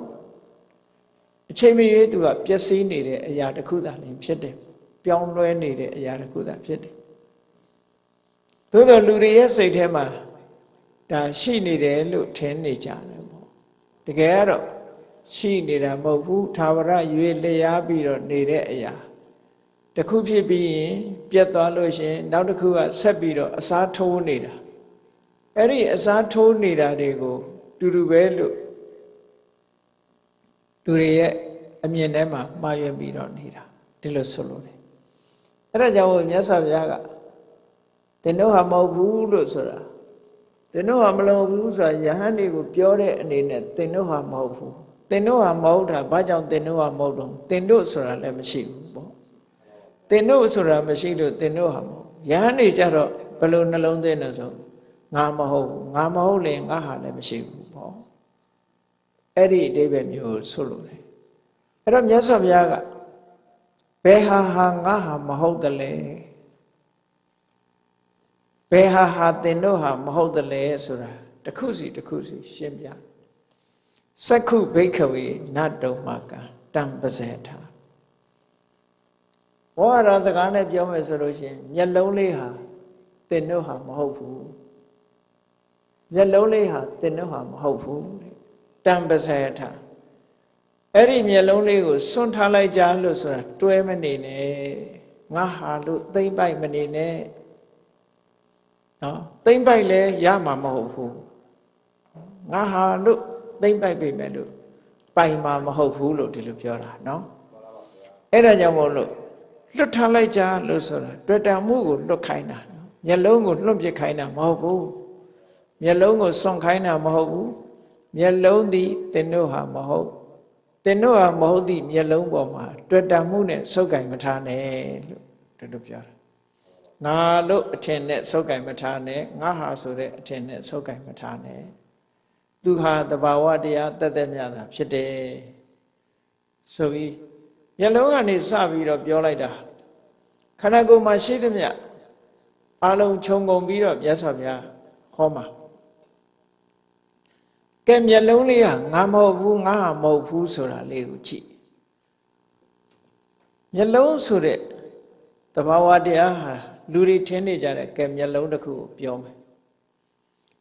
S1: အချိန်မရွေးသူကပျက်စီးနေတဲ့အရာတစ်ခုသာလင်ဖြစ်တယ်ပြောင်းလဲနေတဲ့အရာတစ်ခုသာဖြစ်တယ်သို့သောလူတွေရဲ့စိတ်ထဲမှာဒါရှိနေတယ်လို့ထင်နေကြတယ်ပေါ့တကယ်ကတော့ရှိနေတာမဟုတ်ဘူးသာဝရရွေလျားပြီးတော့နေတဲ့အရာ တခုဖြစ်ပြီးရင်ပြတ်သွားလို့ရှင်နောက်တစ်ခုကဆက်ပြီးတော့အစားထိုးနေတာအဲ့ဒီအစားထိုးနေတာတွေကိုတူတူပဲလို့လူတွေရဲ့အမြင်ထဲမှာမှားယွင်းပြီးတော့နေတာဒီလိုဆိုလို့တယ်အဲ့ဒါကြောင့်မြတ်စွာဘုရားကတင်တို့ဟာမဟုတ်ဘူးလို့ဆိုတာတင်တို့ဟာမလုံဘူးဆိုတာယဟန်တွေကိုပြောတဲ့အနေနဲ့တင်တို့ဟာမဟုတ်ဘူးတင်တို့ဟာမဟုတ်တာဘာကြောင့်တင်တို့ဟာမဟုတ်တော့တင်တို့ဆိုတာလည်းမရှိဘူးပေါ့ တင်တို့ဆိုတာမရှိလို့တင်တို့ဟာမဟုတ်ယဟန်တွေကြတော့ဘယ်လိုနှလုံးသွင်းလို့ဆိုငါမဟုတ်ငါမဟုတ်လေငါဟာလည်းမရှိဘူးပေါ့အဲ့ဒီအတိပ္ပယ်မျိုးဆိုလို့တယ်အဲ့တော့မြတ်စွာဘုရားကဘယ်ဟာဟာငါဟာမဟုတ်တယ်လေဘယ်ဟာဟာတင်တို့ဟာမဟုတ်တယ်လေဆိုတာတစ်ခုစီတစ်ခုစီရှင်းပြစက္ခုဘိခဝေနတ်တုံမကံတံပဇေထာ ဘောရစကားနဲ့ပြောမယ်ဆိုလို့ရှိရင်မျက်လုံးလေးဟာတင်တို့ဟာမဟုတ်ဘူးမျက်လုံးလေးဟာတင်တို့ဟာမဟုတ်ဘူးတံပဇေထာအဲ့ဒီမျက်လုံးလေးကိုစွန့်ထားလိုက်ကြလို့ဆိုတာတွဲမနေနဲ့ငါဟာလို့သိမ့်ပိုက်မနေနဲ့နော်သိမ့်ပိုက်လဲရမှာမဟုတ်ဘူးငါဟာလို့သိမ့်ပိုက်ပြီမဲ့လို့ပိုင်မှာမဟုတ်ဘူးလို့ဒီလိုပြောတာနော်အဲ့ဒါကြောင့်မို့လို့ လွတ်ထားလိုက်ကြလို့ဆိုတာတွေ့တံမှုကိုလွတ်ခိုင်းတာနော်မျက်လုံးကိုလွတ်ပစ်ခိုင်းတာမဟုတ်ဘူးမျက်လုံးကိုစွန့်ခိုင်းတာမဟုတ်ဘူးမျက်လုံးသည်သင်တို့ဟာမဟုတ်သင်တို့ဟာမဟုတ်သည့်မျက်လုံးပေါ်မှာတွေ့တာမှုနဲ့စုပ်ကင်မထားနဲ့လို့တို့တို့ပြောတာငါလို့အထင်နဲ့စုပ်ကင်မထားနဲ့ငါဟာဆိုတဲ့အထင်နဲ့စုပ်ကင်မထားနဲ့သူဟာတဘာဝတရားတသက်မြတ်တာဖြစ်တယ်ဆိုပြီး မျက်လုံးကနေစပြီးတော့ပြောလိုက်တာခန္ဓာကိုယ်မှာရှိသမျှအလုံးခြုံငုံပြီးတော့မြတ်စွာဘုရားဟောမှာကဲမျက်လုံးလေးကငါမဟုတ်ဘူးငါဟာမဟုတ်ဘူးဆိုတာလေးကိုကြည့်မျက်လုံးဆိုတဲ့တဘာဝတရားဟာလူတွေထင်နေကြတဲ့ကဲမျက်လုံးတစ်ခုကိုပြောမယ်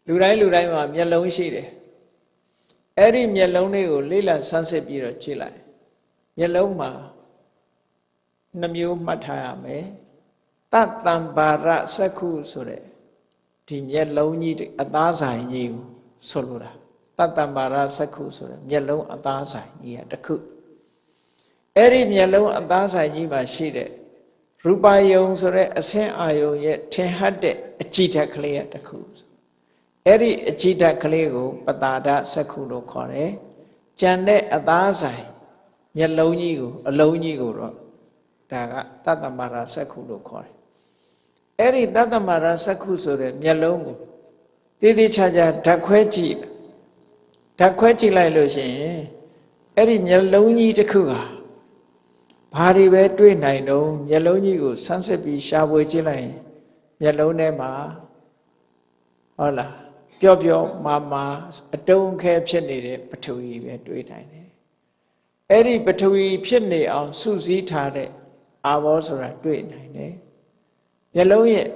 S1: လူတိုင်းလူတိုင်းမှာမျက်လုံးရှိတယ်အဲ့ဒီမျက်လုံးလေးကိုလေးလာဆန်းစစ်ပြီးတော့ကြည့်လိုက် မျက်လုံးမှာနှမျိုးမှတ်ထားရမယ်တတံပါရစက္ခုဆိုတဲ့ဒီမျက်လုံးကြီးအသားဆိုင်ကြီးကိုဆိုလိုတာတတ္တမာရစက္ခုဆိုတဲ့မျက်လုံးအသားဆိုင်ကြီးကတစ်ခုအဲ့ဒီမျက်လုံးအသားဆိုင်ကြီးမှာရှိတဲ့ရူပယုံဆိုတဲ့အဆင်းအာယုံရဲ့ထင်ဟပ်တဲ့အကြည့်ဓာတ်ကလေးကတစ်ခုအဲ့ဒီအကြည့်ဓာတ်ကလေးကိုပတာဒစက္ခုလို့ခေါ်တယ်ကြံတဲ့အသားဆိုင် မျက်လုံးကြီးကိုအလုံးကြီးကိုတော့ဒါကတတ္တမာရစက္ခုလို့ခေါ်တယ်အဲ့ဒီတတ္တမာရစက္ခုဆိုတဲ့မျက်လုံးကိုတည်တည်ချာချာဓာတ်ခွဲကြည့်ဓာတ်ခွဲကြည့်လိုက်လို့ရှိရင်အဲ့ဒီမျက်လုံးကြီးတစ်ခုဟာဘာတွေပဲတွေ့နိုင်တော့မျက်လုံးကြီးကိုဆန်းစစ်ပြီးရှာဖွေကြည့်လိုက်ရင်မျက်လုံးထဲမှာဟုတ်လားပျော့ပျော့မာမာအတုံးခဲဖြစ်နေတဲ့ပထဝီပဲတွေ့နိုင်တယ် အဲ့ဒီပထဝီဖြစ်နေအောင်စုစည်းထားတဲ့အာဘောဆိုတာတွေ့နိုင်တယ်မျက်လုံးရဲ့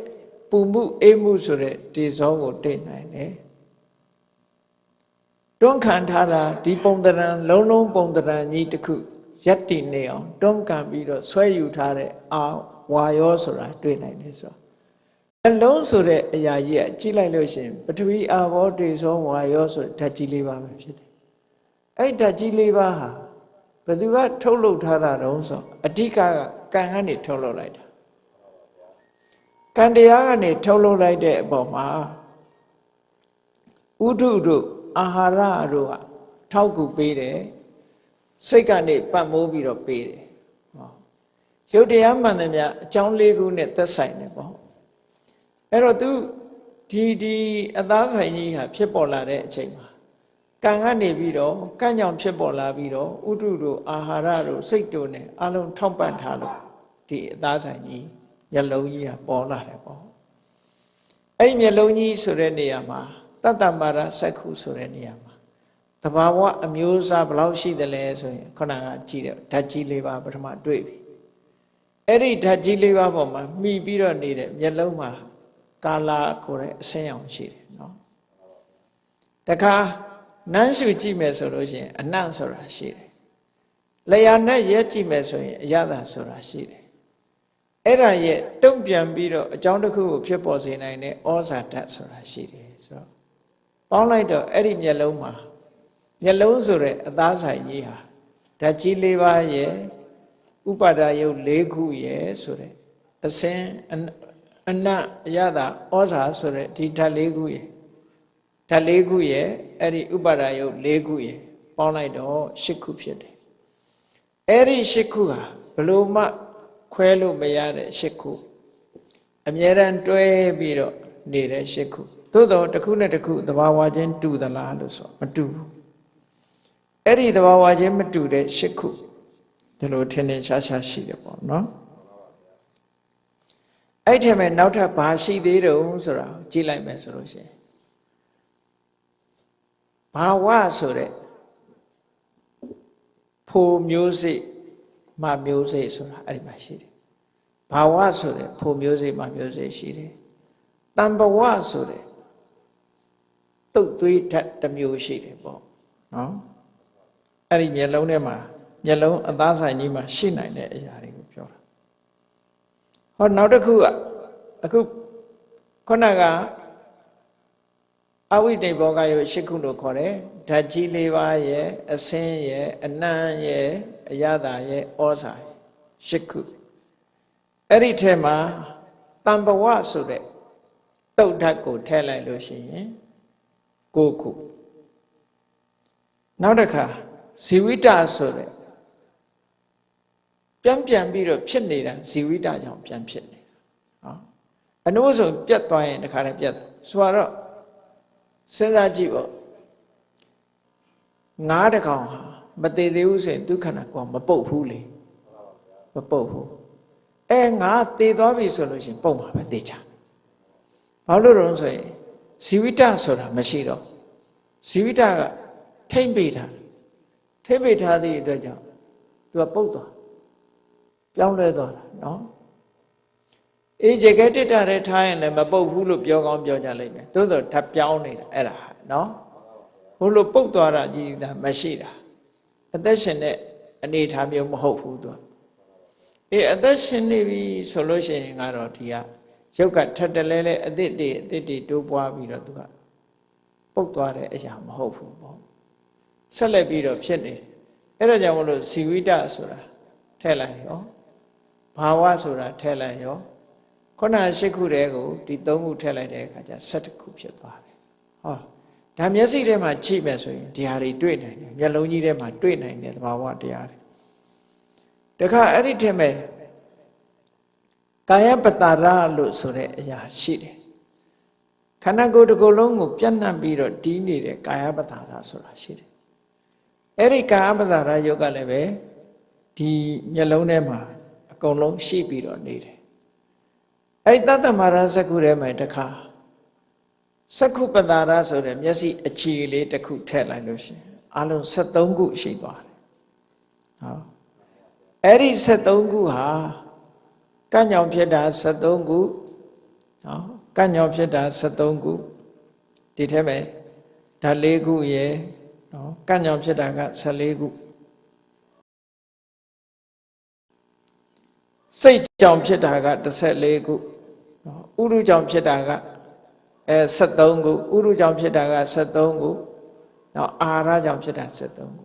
S1: ပူမှုအေးမှုဆိုတဲ့ဒီဇောကိုတွေ့နိုင်တယ်တွန်းခံထားတာဒီပုံတရံလုံးလုံးပုံတရံကြီးတစ်ခုရက်တည်နေအောင်တွန်းကန်ပြီးတော့ဆွဲယူထားတဲ့အာဝါယောဆိုတာတွေ့နိုင်တယ်ဆိုအလုံးဆိုတဲ့အရာကြီးကကြည့်လိုက်လို့ရှိရင်ပထဝီအာဘောတေဇောဝါယောဆိုဓာတ်ကြီးလေးပါပဲဖြစ်တယ်အဲ့ဓာတ်ကြီးလေးပါဟာ ဘယ်သူကထုတ်လုပ်ထားတာတုံးဆိုအဓိကကကံကနေထုတ်လုပ်လိုက်တာကံတရားကနေထုတ်လုပ်လိုက်တဲ့အပေါ်မှာဥဒုတို့အာဟာရတို့ကထောက်ကူပေးတယ်စိတ်ကနေပတ်မိုးပြီးတော့ပေးတယ်ဟောရုပ်တရားမှန်တယ်များအကြောင်းလေးခုနဲ့သက်ဆိုင်တယ်ပေါ့အဲ့တော့ तू ဒီဒီအသားဆိုင်ကြီးဟာဖြစ်ပေါ်လာတဲ့အချိန်မှာ ကံကနေပြီးတော့ကံကြောင့်ဖြစ်ပေါ်လာပြီးတော့ဥတုတို့အာဟာရတို့စိတ်တို့ ਨੇ အလုံးထောက်ပံ့ထားလို့ဒီအသားဆိုင်ကြီးမျက်လုံးကြီးကပေါ်လာတယ်ပေါ့အဲ့မျက်လုံးကြီးဆိုတဲ့နေရာမှာတတ္တမာရစက္ခုဆိုတဲ့နေရာမှာတဘာဝအမျိုးအစားဘယ်လောက်ရှိသလဲဆိုရင်ခုနကကြည့်တဲ့ဓာတ်ကြီးလေးပါပထမတွေ့ပြီအဲ့ဒီဓာတ်ကြီးလေးပါပေါ်မှာမှီပြီးတော့နေတဲ့မျက်လုံးမှာကာလာခေါ်တဲ့အဆင်းအောင်ရှိတယ်နော်တခါ နန်းရှုကြည့်မယ်ဆိုလို့ရှိရင်အနံ့ဆိုတာရှိတယ်လျာနဲ့ရဲကြည့်မယ်ဆိုရင်အရသာဆိုတာရှိတယ်အဲ့ဒါရဲ့တုံ့ပြန်ပြီးတော့အကြောင်းတစ်ခုကိုဖြစ်ပေါ်စေနိုင်တဲ့ဩဇာဓာတ်ဆိုတာရှိတယ်ဆိုတော့ပေါင်းလိုက်တော့အဲ့ဒီမျက်လုံးမှာမျက်လုံးဆိုတဲ့အသားဆိုင်ကြီးဟာဓာတ်ကြီး၄ပါးရဲ့ဥပါဒာယုတ်၄ခုရဲ့ဆိုတဲ့အစင်အနတ်အရသာဩဇာဆိုတဲ့ဒီဓာတ်၄ခုရဲ့ ဓာတ်၄ခုရဲ့အဲ့ဒီဥပါဒာယုတ်၄ခုရဲ့ပေါင်းလိုက်တော့၈ခုဖြစ်တယ်အဲ့ဒီ၈ခုဟာဘလို့မှခွဲလို့မရတဲ့၈ခုအမြဲတမ်းတွဲပြီးတော့နေတဲ့၈ခုသို့တော့တစ်ခုနဲ့တစ်ခုသဘာဝချင်းတူသလားလို့ဆိုမတူဘူးအဲ့ဒီသဘာဝချင်းမတူတဲ့၈ခုဒီလိုထင်ထင်ရှားရှားရှိတယ်ပေါ့နော်အဲ့ထဲမှာနောက်ထပ်ဘာရှိသေးတုံးဆိုတာကြည့်လိုက်မယ်ဆိုလို့ရှိရင် ဘာဝဆိုတဲ့ဖိုမျိုးစိမမျိုးစိဆိုတာအဲ့ဒီမှာရှိတယ်ဘာဝဆိုတဲ့ဖိုမျိုးစိမမျိုးစိရှိတယ်တံဘဝဆိုတဲ့တုတ်သွေးဓာတ်တစ်မျိုးရှိတယ်ပေါ့နော်အဲ့ဒီမျက်လုံးထဲမှာမျက်လုံးအသားဆိုင်ကြီးမှာရှိနိုင်တဲ့အရာတွေကိုပြောတာဟောနောက်တစ်ခုကအခုခုနက အဝိတေဘောကယောရှစ်ခုလို့ခေါ်တယ်ဓာတ်ကြီးလေးပါးရဲ့အစင်းရဲ့အနံ့ရဲ့အရသာရဲ့ဩဇာရှစ်ခုအဲ့ဒီထဲမှာတံဘဝဆိုတဲ့တုတ်ဓာတ်ကိုထည့်လိုက်လို့ရှိရင်9ခုနောက်တစ်ခါဇီဝိတဆိုတဲ့ပြန်ပြန်ပြီးတော့ဖြစ်နေတာဇီဝိတကြောင့်ပြန်ဖြစ်နေတာဟောအနုဆိုပြတ်သွားရင်တခါတည်းပြတ်ဆိုတော့ စဉ်းစားကြည့်ပေါ့ငါးတကောင်ဟာမသေးသေးဘူးဆိုရင်ဒုက္ခနာကောမပုတ်ဘူးလေမပုတ်ဘူးအဲငါသေသွားပြီဆိုလို့ရှိရင်ပုတ်မှာပဲသေချာဘာလို့လဲဆိုရင်ဇီဝိတဆိုတာမရှိတော့ဇီဝိတကထိမ့်ပေးထားထိမ့်ပေးထားသည့်အတွက်ကြောင့်သူကပုတ်သွားပြောင်းလဲသွားတာနော် အေးကြကဲတစ်တာတဲ့ထားရင်လည်းမပုတ်ဘူးလို့ပြောကောင်းပြောကြလိမ့်မယ်သို့သောဓာတ်ပြောင်းနေတာအဲ့ဒါနော်ဘို့လို့ပုတ်သွားတာကြီးတာမရှိတာအသက်ရှင်တဲ့အနေအထားမျိုးမဟုတ်ဘူးသူအေးအသက်ရှင်နေပြီဆိုလို့ရှိရင်ကတော့ဒီကရုပ်ကထက်တလဲလဲအသစ်တွေအသစ်တွေတိုးပွားပြီးတော့သူကပုတ်သွားတဲ့အရာမဟုတ်ဘူးပေါ့ဆက်လက်ပြီးတော့ဖြစ်နေတယ်အဲ့ဒါကြောင့်မလို့ဇီဝိတဆိုတာထည့်လိုက်ရောဘာဝဆိုတာထည့်လိုက်ရော ခုန၈ခုတည်းကိုဒီ၃ခုထည့်လိုက်တဲ့အခါကျ၁၇ခုဖြစ်သွားတယ်ဟောဒါမျက်စိထဲမှာကြည့်မယ်ဆိုရင်ဒီဟာတွေတွေ့နိုင်တယ်မျက်လုံးကြီးထဲမှာတွေ့နိုင်တယ်သဘာဝတရားတွေတခါအဲ့ဒီထဲမှာကာယပတာရလို့ဆိုတဲ့အရာရှိတယ်ခန္ဓာကိုယ်တစ်ခုလုံးကိုပြန့်နှံ့ပြီးတော့တီးနေတဲ့ကာယပတာရဆိုတာရှိတယ်အဲ့ဒီကာယပတာရယုတ်ကလည်းပဲဒီမျက်လုံးထဲမှာအကုန်လုံးရှိပြီးတော့နေတယ် အဲ့တတ္တမာရစကုထဲမှာတခါစက္ခုပတာရဆိုတဲ့မျက်စိအခြေလေးတစ်ခုထည့်လိုက်လို့ရှိရင်အလုံး73ခုရှိသွားတယ်ဟောအဲ့ဒီ73ခုဟာကညောင်ဖြစ်တာ73ခုနော်ကညောင်ဖြစ်တာ73ခုဒီထဲမှာဓာတ်၄ခုရယ်နော်ကညောင်ဖြစ်တာက14ခုစိတ်ကြောင့်ဖြစ်တာက14ခုနော် ဥရုကြောင့်ဖြစ်တာကအဲ73ခုဥရုကြောင့်ဖြစ်တာက73ခုနော်အာဟာရကြောင့်ဖြစ်တာ73ခု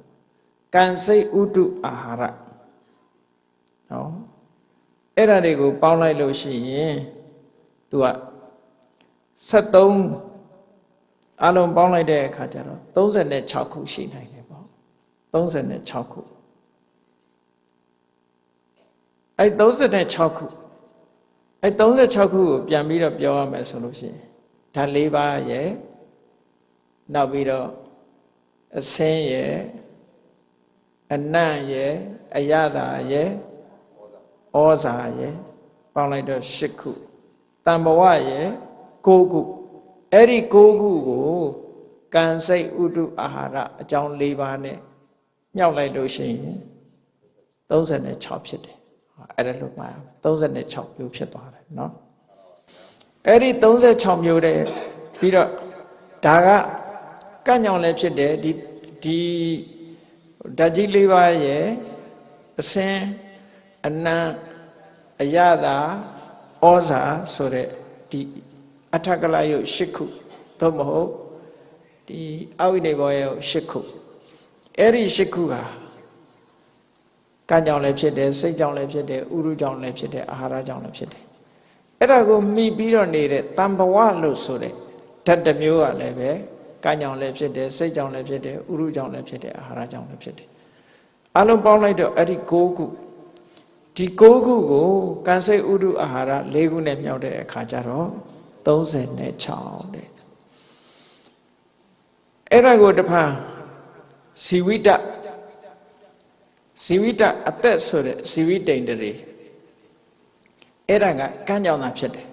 S1: ကံစိတ်ဥတုအာဟာရနော်အဲ့ဒါတွေကိုပေါင်းလိုက်လို့ရှိရင်သူက73အလုံးပေါင်းလိုက်တဲ့အခါကျတော့36ခုရှိနိုင်တယ်ပေါ့36ခုအဲ့36ခု အဲ့36ခုကိုပြန်ပြီးတော့ပြောရမယ်ဆိုလို့ရှိရင်ဓာတ်၄ပါးရဲ့နောက်ပြီးတော့အစင်းရဲ့အနံ့ရဲ့အယတာရဲ့ဩဇာရဲ့ပေါင်းလိုက်တော့၈ခုတံဘဝရဲ့၉ခုအဲ့ဒီ၉ခုကိုကံစိတ်ဥတုအာဟာရအကြောင်း၄ပါးနဲ့မြောက်လိုက်လို့ရှိရင်36ဖြစ်တယ် အဲ့ဒါလို့မှာ36မျိုးဖြစ်သွားတယ်เนาะအဲ့ဒီ36မျိုးတဲ့ပြီးတော့ဒါကကန့်ညောင်လည်းဖြစ်တယ်ဒီဒီဓာတ်ကြီး၄ပါးရဲ့အစင်းအနံအယတာဩဇာဆိုတဲ့ဒီအထကလယုတ်၈ခုသို့မဟုတ်ဒီအဝိနေဘောယုတ်၈ခုအဲ့ဒီ၈ခုဟာ ကံကြောင့်လည်းဖြစ်တယ်စိတ်ကြောင့်လည်းဖြစ်တယ်ဥရုကြောင့်လည်းဖြစ်တယ်အာဟာရကြောင့်လည်းဖြစ်တယ်အဲ့ဒါကိုမိပြီးတော့နေတဲ့တံဘဝလို့ဆိုတဲ့ဓာတ်တစ်မျိုးကလည်းပဲကံကြောင့်လည်းဖြစ်တယ်စိတ်ကြောင့်လည်းဖြစ်တယ်ဥရုကြောင့်လည်းဖြစ်တယ်အာဟာရကြောင့်လည်းဖြစ်တယ်အလုံးပေါင်းလိုက်တော့အဲ့ဒီ၉ခုဒီ၉ခုကိုကံစိတ်ဥဒုအာဟာရ၄ခုနဲ့မြောက်တဲ့အခါကျတော့36တဲ့အဲ့ဒါကိုတဖန်ဇီဝိတ ဇီဝိတအသက်ဆိုတဲ့ဇီဝိတိန်တရေအဲ့ဒါကကံကြောင့်သာဖြစ်တယ်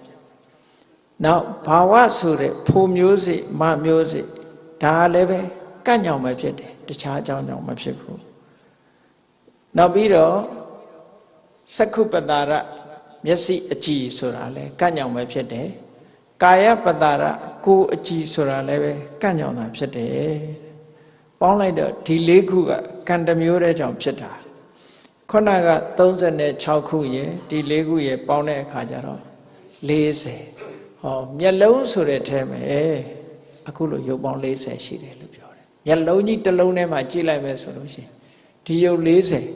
S1: နောက်ဘာဝဆိုတဲ့ဖိုမျိုးစိမမျိုးစိဒါလည်းပဲကံကြောင့်ပဲဖြစ်တယ်တခြားအကြောင်းကြောင့်မဖြစ်ဘူးနောက်ပြီးတော့စက္ခုပတာရမျက်စိအကြည်ဆိုတာလဲကန့်ညောင်ပဲဖြစ်တယ်ကာယပတာရကိုယ်အကြည်ဆိုတာလည်းပဲကန့်ညောင်တာဖြစ်တယ်ပေါင်းလိုက်တော့ဒီလေးခုကကံတမျိုးတဲ့ကြောင့်ဖြစ်တာ ခုနက36ခုရယ်ဒီလေးခုရယ်ပေါင်းတဲ့အခါကျတော့40ဟောမျက်လုံးဆိုတဲ့ထဲမှာအခုလိုရုပ်ပေါင်း40ရှိတယ်လို့ပြောတယ်မျက်လုံးကြီးတစ်လုံးထဲမှာကြည့်လိုက်မယ်ဆိုလို့ရှိရင်ဒီရုပ်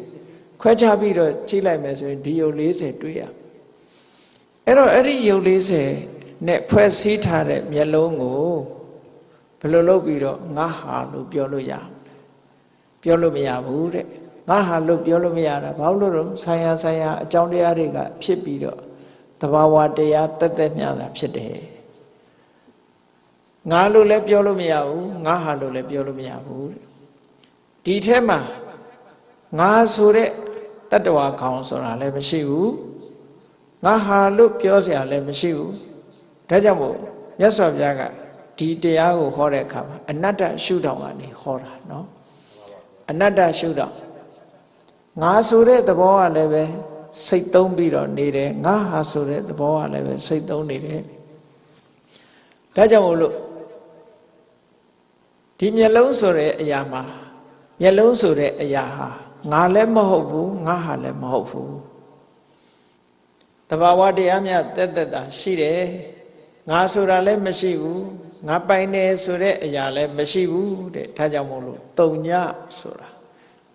S1: 40ခွဲခြားပြီးတော့ကြည့်လိုက်မယ်ဆိုရင်ဒီယုတ်40တွေ့ရအဲ့တော့အဲ့ဒီယုတ်40နဲ့ဖွဲ့စည်းထားတဲ့မျက်လုံးကိုဘယ်လိုလုပ်ပြီးတော့ငါဟာလို့ပြောလို့ရပြောလို့မရဘူးတဲ့ ငါဟာလို့ပြောလို့မရတာဘာလို့လို့ဆိုင်ရာဆိုင်ရာအကြောင်းတရားတွေကဖြစ်ပြီးတော့တဘာဝတရားတက်တက်မြတာဖြစ်တယ်ငါလို့လည်းပြောလို့မရဘူးငါဟာလို့လည်းပြောလို့မရဘူးတဲ့ဒီထဲမှာငါဆိုတဲ့တတ္တဝါခေါင်ဆိုတာလည်းမရှိဘူးငါဟာလို့ပြောเสียလည်းမရှိဘူးဒါကြောင့်မို့မြတ်စွာဘုရားကဒီတရားကိုဟောတဲ့အခါမှာအနတ္တရှုထောင့်ကနေဟောတာเนาะအနတ္တရှုထောင့် ငါဆိုတဲ့သဘောကလည်းပဲစိတ်သုံးပြီးတော့နေတယ်ငါဟာဆိုတဲ့သဘောကလည်းပဲစိတ်သုံးနေတယ်ဒါကြောင့်မို့လို့ဒီမျက်လုံးဆိုတဲ့အရာမှာမျက်လုံးဆိုတဲ့အရာဟာငါလည်းမဟုတ်ဘူးငါဟာလည်းမဟုတ်ဘူးတဘာဝတရားများတက်တက်တာရှိတယ်ငါဆိုတာလည်းမရှိဘူးငါပိုင်တယ်ဆိုတဲ့အရာလည်းမရှိဘူးတဲ့ဒါကြောင့်မို့လို့တုံညဆိုတာ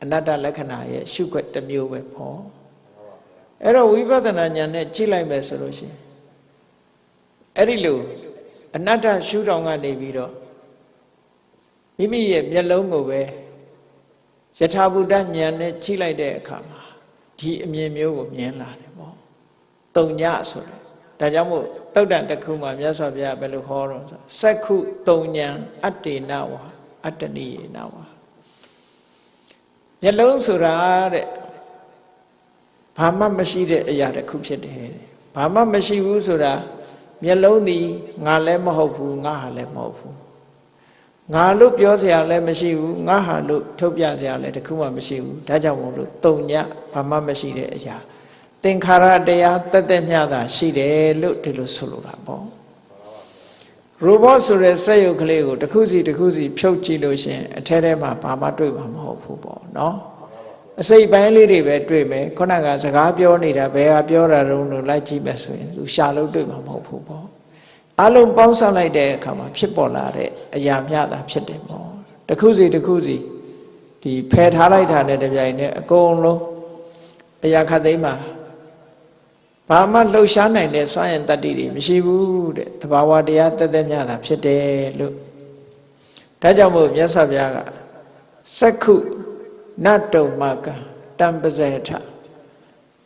S1: အနတ္တလက္ခဏာရဲ့ရှုွက်တစ်မျိုးပဲပေါ့အဲ့တော့ဝိပဿနာဉာဏ်နဲ့ကြည့်လိုက်မယ်ဆိုလို့ရှိရင်အဲ့ဒီလိုအနတ္တရှုထောင်ကနေပြီးတော့မိမိရဲ့မျက်လုံးကိုပဲယထာဘုဒ္ဓဉာဏ်နဲ့ကြည့်လိုက်တဲ့အခါမှာဒီအမြင်မျိုးကိုမြင်လာတယ်ပေါ့တုံညဆိုတယ်ဒါကြောင့်မို့တုတ်တန်တစ်ခုမှာမြတ်စွာဘုရားဘယ်လိုဟောတော့ဆိုစက္ခုတုံညာအတ္တေနဝါအတ္တနိယေနဝါ မျက်လုံးဆိုတာတဲ့ဘာမှမရှိတဲ့အရာတစ်ခုဖြစ်တယ်တဲ့ဘာမှမရှိဘူးဆိုတာမျက်လုံးသည်ငါလည်းမဟုတ်ဘူးငါဟာလည်းမဟုတ်ဘူးငါလို့ပြောစရာလည်းမရှိဘူးငါဟာလို့ထုတ်ပြစရာလည်းတခုမှမရှိဘူးဒါကြောင့်မို့လို့တုံညဘာမှမရှိတဲ့အရာသင်္ခါရတရားတက်တက်မြတာရှိတယ်လို့ဒီလိုဆိုလိုတာပေါ့ ရိုဘောဆိုတဲ့စက်ရုပ်ကလေးကိုတစ်ခုစီတစ်ခုစီဖြုတ်ကြည့်လို့ရှင်အထဲထဲမှာဘာမှတွေ့မှာမဟုတ်ဘူးပေါ့နော်အစိတ်ပိုင်းလေးတွေပဲတွေ့မယ်ခုနကစကားပြောနေတာဘယ်ဟာပြောတာတုံးလို့လိုက်ကြည့်မယ်ဆိုရင်သူရှာလို့တွေ့မှာမဟုတ်ဘူးပေါ့အလုံးပေါင်းစပ်လိုက်တဲ့အခါမှာဖြစ်ပေါ်လာတဲ့အရာမျှတာဖြစ်တယ်ပေါ့တစ်ခုစီတစ်ခုစီဒီဖယ်ထားလိုက်တာနဲ့တပြိုင်နက်အကုန်လုံးအရာခတ်သိမ်းမှာ ဘာမှလှုပ်ရှားနိုင်တဲ့စွမ်းရင်တတ္တိတွေမရှိဘူးတဲ့တဘာဝတရားတက်တက်မြတာဖြစ်တယ်လို့ဒါကြောင့်မို့မြတ်စွာဘုရားကစက္ခုနတုံမကတံပဇေထ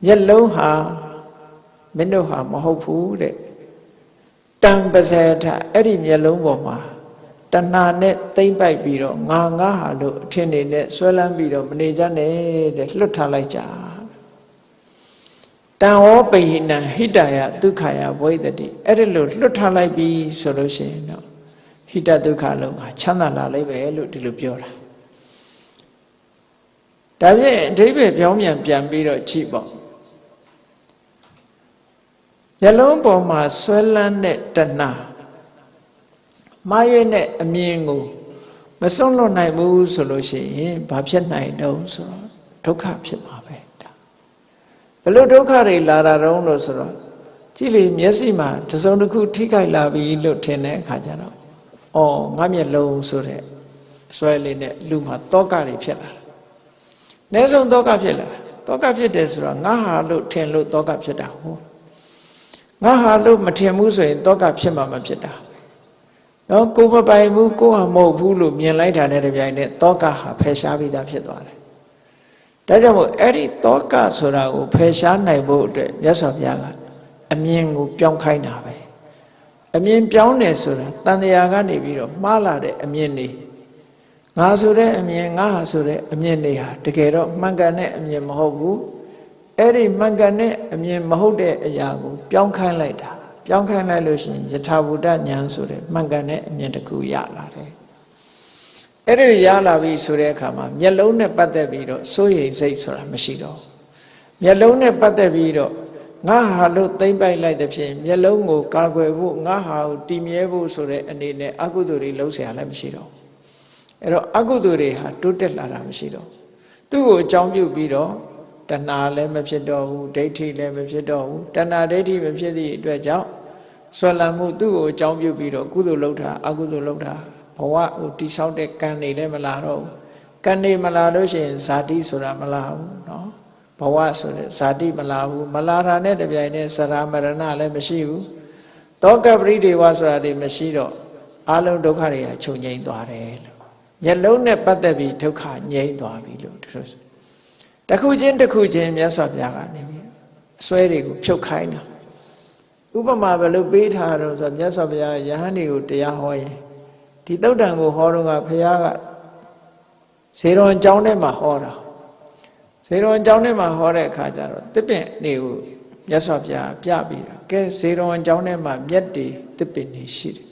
S1: မျက်လုံးဟာမင်းတို့ဟာမဟုတ်ဘူးတဲ့တံပဇေထအဲ့ဒီမျက်လုံးပေါ်မှာတဏှာနဲ့သိမ့်ပိုက်ပြီးတော့ငါငါဟာလို့အထင်နေနဲ့ဆွဲလန်းပြီးတော့မနေကြနဲ့တဲ့လွတ်ထားလိုက်ကြ တံဝောပိဟိနံဟိတယဒုက္ခယဝိတတိအဲ့ဒီလိုလွတ်ထားလိုက်ပြီဆိုလို့ရှိရင်တော့ဟိတဒုက္ခလုံးကချမ်းသာလာလိမ့်မယ်လို့ဒီလိုပြောတာဒါဖြင့်အဓိပ္ပာယ်ပြောင်းပြန်ပြန်ပြီးတော့ကြည့်ပေါ့ရလုံးပေါ်မှာဆွဲလန်းတဲ့တဏှာမှားရွေးတဲ့အမြင်ကိုမစွန့်လွတ်နိုင်ဘူးဆိုလို့ရှိရင်ဘာဖြစ်နိုင်တော့ဆိုတော့ဒုက္ခဖြစ်မှာပဲဒါ ဘလို့ဒုက္ခတွေလာတာတော့လို့ဆိုတော့ကြည့်လေမျက်စိမှာတစုံတစ်ခုထိခိုက်လာပြီလို့ထင်တဲ့အခါကျတော့အော်ငါမျက်လုံးဆိုတဲ့အစွဲလေးနဲ့လူမှာတောကတွေဖြစ်လာတယ်။အနည်းဆုံးတောကဖြစ်လာတယ်။တောကဖြစ်တယ်ဆိုတော့ငါဟာလို့ထင်လို့တောကဖြစ်တာဟုတ်ငါဟာလို့မထင်ဘူးဆိုရင်တောကဖြစ်မှာမဖြစ်တာနော်ကိုမပိုင်ဘူးကိုဟာမဟုတ်ဘူးလို့မြင်လိုက်တာနဲ့တပြိုင်နက်တောကဟာဖယ်ရှားပြီးသားဖြစ်သွားတယ် ဒါကြောင့်မို့အဲ့ဒီတောကဆိုတာကိုဖယ်ရှားနိုင်ဖို့အတွက်မြတ်စွာဘုရားကအမြင်ကိုပြောင်းခိုင်းတာပဲအမြင်ပြောင်းတယ်ဆိုတာတန်တရားကနေပြီးတော့မှားလာတဲ့အမြင်တွေငါဆိုတဲ့အမြင်ငါဟာဆိုတဲ့အမြင်တွေဟာတကယ်တော့မှန်ကန်တဲ့အမြင်မဟုတ်ဘူးအဲ့ဒီမှန်ကန်တဲ့အမြင်မဟုတ်တဲ့အရာကို ပြောင်းခိုင်းလိုက်တာပြောင်းခိုင်းလိုက်လို့ရှိရင်ယထာဘုဒ္ဓဉာဏ်ဆိုတဲ့မှန်ကန်တဲ့အမြင်တစ်ခုရလာတယ် အဲ့ဒီရလာပြီဆိုတဲ့အခါမှာမျက်လုံးနဲ့ပတ်သက်ပြီးတော့စိုးရိမ်စိတ်ဆိုတာမရှိတော့မျက်လုံးနဲ့ပတ်သက်ပြီးတော့ငါဟာလို့သိမ့်ပိုက်လိုက်တဲ့ဖြင့်မျက်လုံးကိုကာကွယ်ဖို့ငါဟာကိုတည်မြဲဖို့ဆိုတဲ့အနေနဲ့အကုသိုလ်တွေလှုပ်เสียလည်းမရှိတော့အဲ့တော့အကုသိုလ်တွေဟာတိုးတက်လာတာမရှိတော့သူ့ကိုအကြောင်းပြုပြီးတော့တဏှာလည်းမဖြစ်တော့ဘူးဒိဋ္ဌိလည်းမဖြစ်တော့ဘူးတဏှာဒိဋ္ဌိမဖြစ်သည့်အတွက်ကြောင့်ဆွဲလန်းမှုသူ့ကိုအကြောင်းပြုပြီးတော့ကုသိုလ်လုပ်တာအကုသိုလ်လုပ်တာ ဘဝကိုတိဆောက်တဲ့ကံတွေလည်းမလာတော့ဘူးကံတွေမလာလို့ရှိရင်ဇာတိဆိုတာမလာဘူးเนาะဘဝဆိုတဲ့ဇာတိမလာဘူးမလာတာနဲ့တပြိုင်နက်စရာမရဏလည်းမရှိဘူးတောကပရိဒေဝဆိုတာတွေမရှိတော့ အလုံးဒုက္ခတွေကချုပ်ငြိမ်းသွားတယ်လို့မျက်လုံးနဲ့ပတ်သက်ပြီးဒုက္ခငြိမ်းသွားပြီလို့သူတို့တစ်ခုချင်းတစ်ခုချင်းမြတ်စွာဘုရားကနေပြီးအစွဲတွေကိုဖြုတ်ခိုင်းတာဥပမာဘယ်လိုပေးထားတော့ဆိုမြတ်စွာဘုရားယဟန်တွေကိုတရားဟောရင် ဒီတုတ်တန်ကိုဟောတော့ကဘုရားကဇေရွန်ကျောင်းထဲမှာဟောတာဇေရွန်ကျောင်းထဲမှာဟောတဲ့အခါကျတော့တစ်ပင်နေကိုမြတ်စွာဘုရားပြပြီးတာကဲဇေရွန်ကျောင်းထဲမှာမြက်တွေတစ်ပင်နေရှိတယ်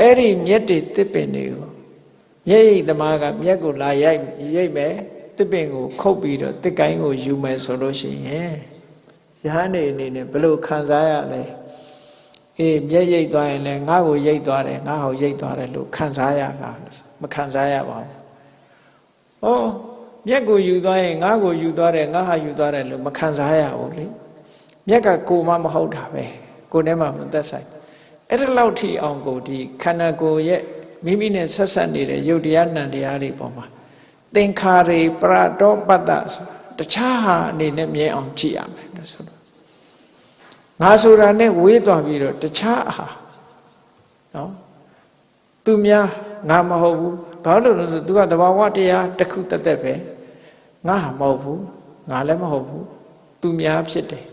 S1: အဲ့ဒီမြက်တွေတစ်ပင်တွေကိုမျက်ရည်သမားကမျက်ကိုလာရိုက်ရိတ်မယ်တစ်ပင်ကိုခုတ်ပြီးတော့တစ်ကိုင်းကိုယူမယ်ဆိုလို့ရှိရင်ယဟန်နေအနေနဲ့ဘယ်လိုခံစားရလဲ အေးမျက်ရိတ်သွားရင်လည်းငါ့ကိုရိတ်သွားတယ်ငါ့ဟောရိတ်သွားတယ်လို့ခံစားရတာမခံစားရပါဘူး။ဩမျက်ကိုယူသွားရင်ငါ့ကိုယူသွားတယ်ငါဟာယူသွားတယ်လို့မခံစားရဘူးလေ။မျက်ကကိုမှမဟုတ်တာပဲ။ကိုယ်ထဲမှာမသက်ဆိုင်။အဲ့ဒါလောက်ထိအောင်ကိုဒီခန္ဓာကိုယ်ရဲ့မိမိနဲ့ဆက်ဆက်နေတဲ့ယုတ်တရားနံတရားတွေပေါ်မှာသင်္ခါရေပရတောပတ္တဆိုတခြားဟာအနေနဲ့မြဲအောင်ကြည့်ရမယ်လို့ဆိုတော့ ငါဆိုတာနဲ့ဝေးသွားပြီးတော့တခြားအာနော်သူများငါမဟုတ်ဘူးဘာလို့လဲဆိုသူကတဘာဝတရားတစ်ခုတက်တက်ပဲငါဟာမဟုတ်ဘူးငါလည်းမဟုတ်ဘူးသူများဖြစ်တယ်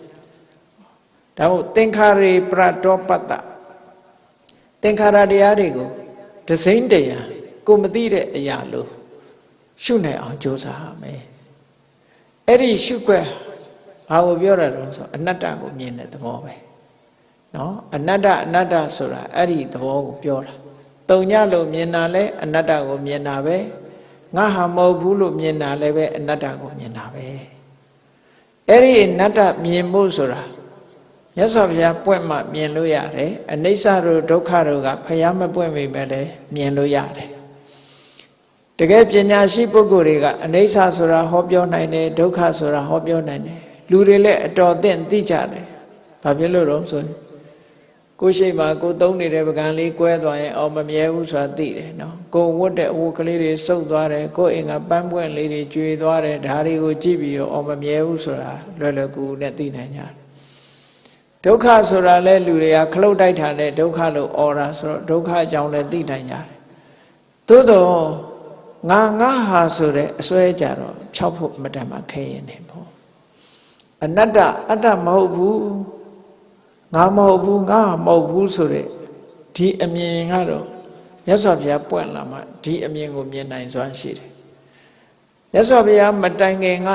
S1: ဒါမို့သင်္ခါရေပရတောပတ္တသင်္ခါရတရားတွေကိုဒစိမ့်တရားကိုမသိတဲ့အရာလို့ရှုနိုင်အောင်ကြိုးစားရမယ်အဲ့ဒီရှုွက် ဘာကိုပြောရလဲဆိုအနတ္တကိုမြင်တဲ့သဘောပဲနော်အနတ္တအနတ္တဆိုတာအဲ့ဒီသဘောကိုပြောတာတုံညလို့မြင်တာလဲအနတ္တကိုမြင်တာပဲငါဟာမဟုတ်ဘူးလို့မြင်တာလည်းပဲအနတ္တကိုမြင်တာပဲအဲ့ဒီအနတ္တမြင်ဖို့ဆိုတာမြတ်စွာဘုရားပွင့်မှမြင်လို့ရတယ်အနိစ္စတို့ဒုက္ခတို့ကဘုရားမပွင့်မိပဲလည်းမြင်လို့ရတယ်တကယ်ပညာရှိပုဂ္ဂိုလ်တွေကအနိစ္စဆိုတာဟောပြောနိုင်တယ်ဒုက္ခဆိုတာဟောပြောနိုင်တယ် လူတွေလည်းအတော်သင့်သိကြတယ်ဘာဖြစ်လို့တော့ဆိုရင်ကိုရှိမှကိုသုံးနေတဲ့ပကံလေးကွဲသွားရင်အော်မမြဲဘူးဆိုတာသိတယ်နော်ကိုဝတ်တဲ့အဝတ်ကလေးတွေစုပ်သွားတယ်ကိုအိမ်ကပန်းပွင့်လေးတွေကျွေသွားတယ်ဒါတွေကိုကြည့်ပြီးတော့အော်မမြဲဘူးဆိုတာလွယ်လွယ်ကူကူနဲ့သိနိုင်ကြတယ်ဒုက္ခဆိုတာလဲလူတွေကခလုတ်တိုက်ထားတဲ့ဒုက္ခလို့អော်တာဆိုတော့ဒုက္ခအကြောင်းလည်းသိနိုင်ကြတယ်သို့တော့ငါငါဟာဆိုတဲ့အစွဲကြတော့ဖြောက်ဖို့မတန်မှခဲရင်နေပေါ့ အနတ္တအတ္တမဟုတ်ဘူးငါမဟုတ်ဘူးငါမဟုတ်ဘူးဆိုတဲ့ဒီအမြင်ကတော့မြတ်စွာဘုရားပွင့်လာမှဒီအမြင်ကိုမြင်နိုင်စွမ်းရှိတယ်မြတ်စွာဘုရားမတိုင်ခင်က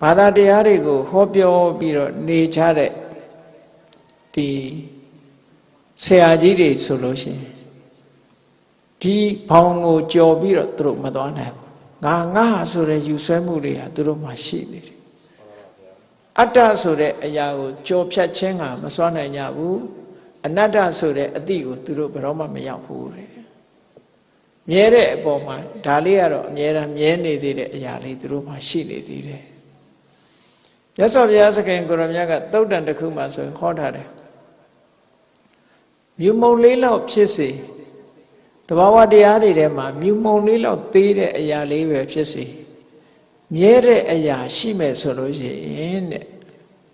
S1: ဘာသာတရားတွေကိုဟောပြောပြီးတော့နေကြတဲ့ဒီဆရာကြီးတွေဆိုလို့ရှိရင်ဒီဘောင်ကိုကြော်ပြီးတော့သူတို့မသွားနိုင်ဘူးငါငါဆိုတဲ့ယူဆွဲမှုတွေဟာသူတို့မှရှိနေတယ် အတ္တဆိုတဲ့အရာကိုကြော်ဖြတ်ခြင်းကမစွမ်းနိုင်ကြဘူးအနတ္တဆိုတဲ့အတိကိုသူတို့ဘယ်တော့မှမရောက်ဘူးတဲ့မြဲတဲ့အပေါ်မှာဒါလေးကတော့အမြဲတမ်းမြဲနေသေးတဲ့အရာလေးသူတို့မှရှိနေသေးတယ်မြတ်စွာဘုရားသခင်ကိုရမြတ်ကသုတ်တန်တစ်ခုမှဆိုရင်ဟောထားတယ်မြူမုံလေးလောက်ဖြစ်စေတဘာဝတရားတွေထဲမှာမြူမုံလေးလောက်သေးတဲ့အရာလေးပဲဖြစ်စေ မြဲတဲ့အရာရှိမဲ့ဆိုလို့ရှိရင်တဲ့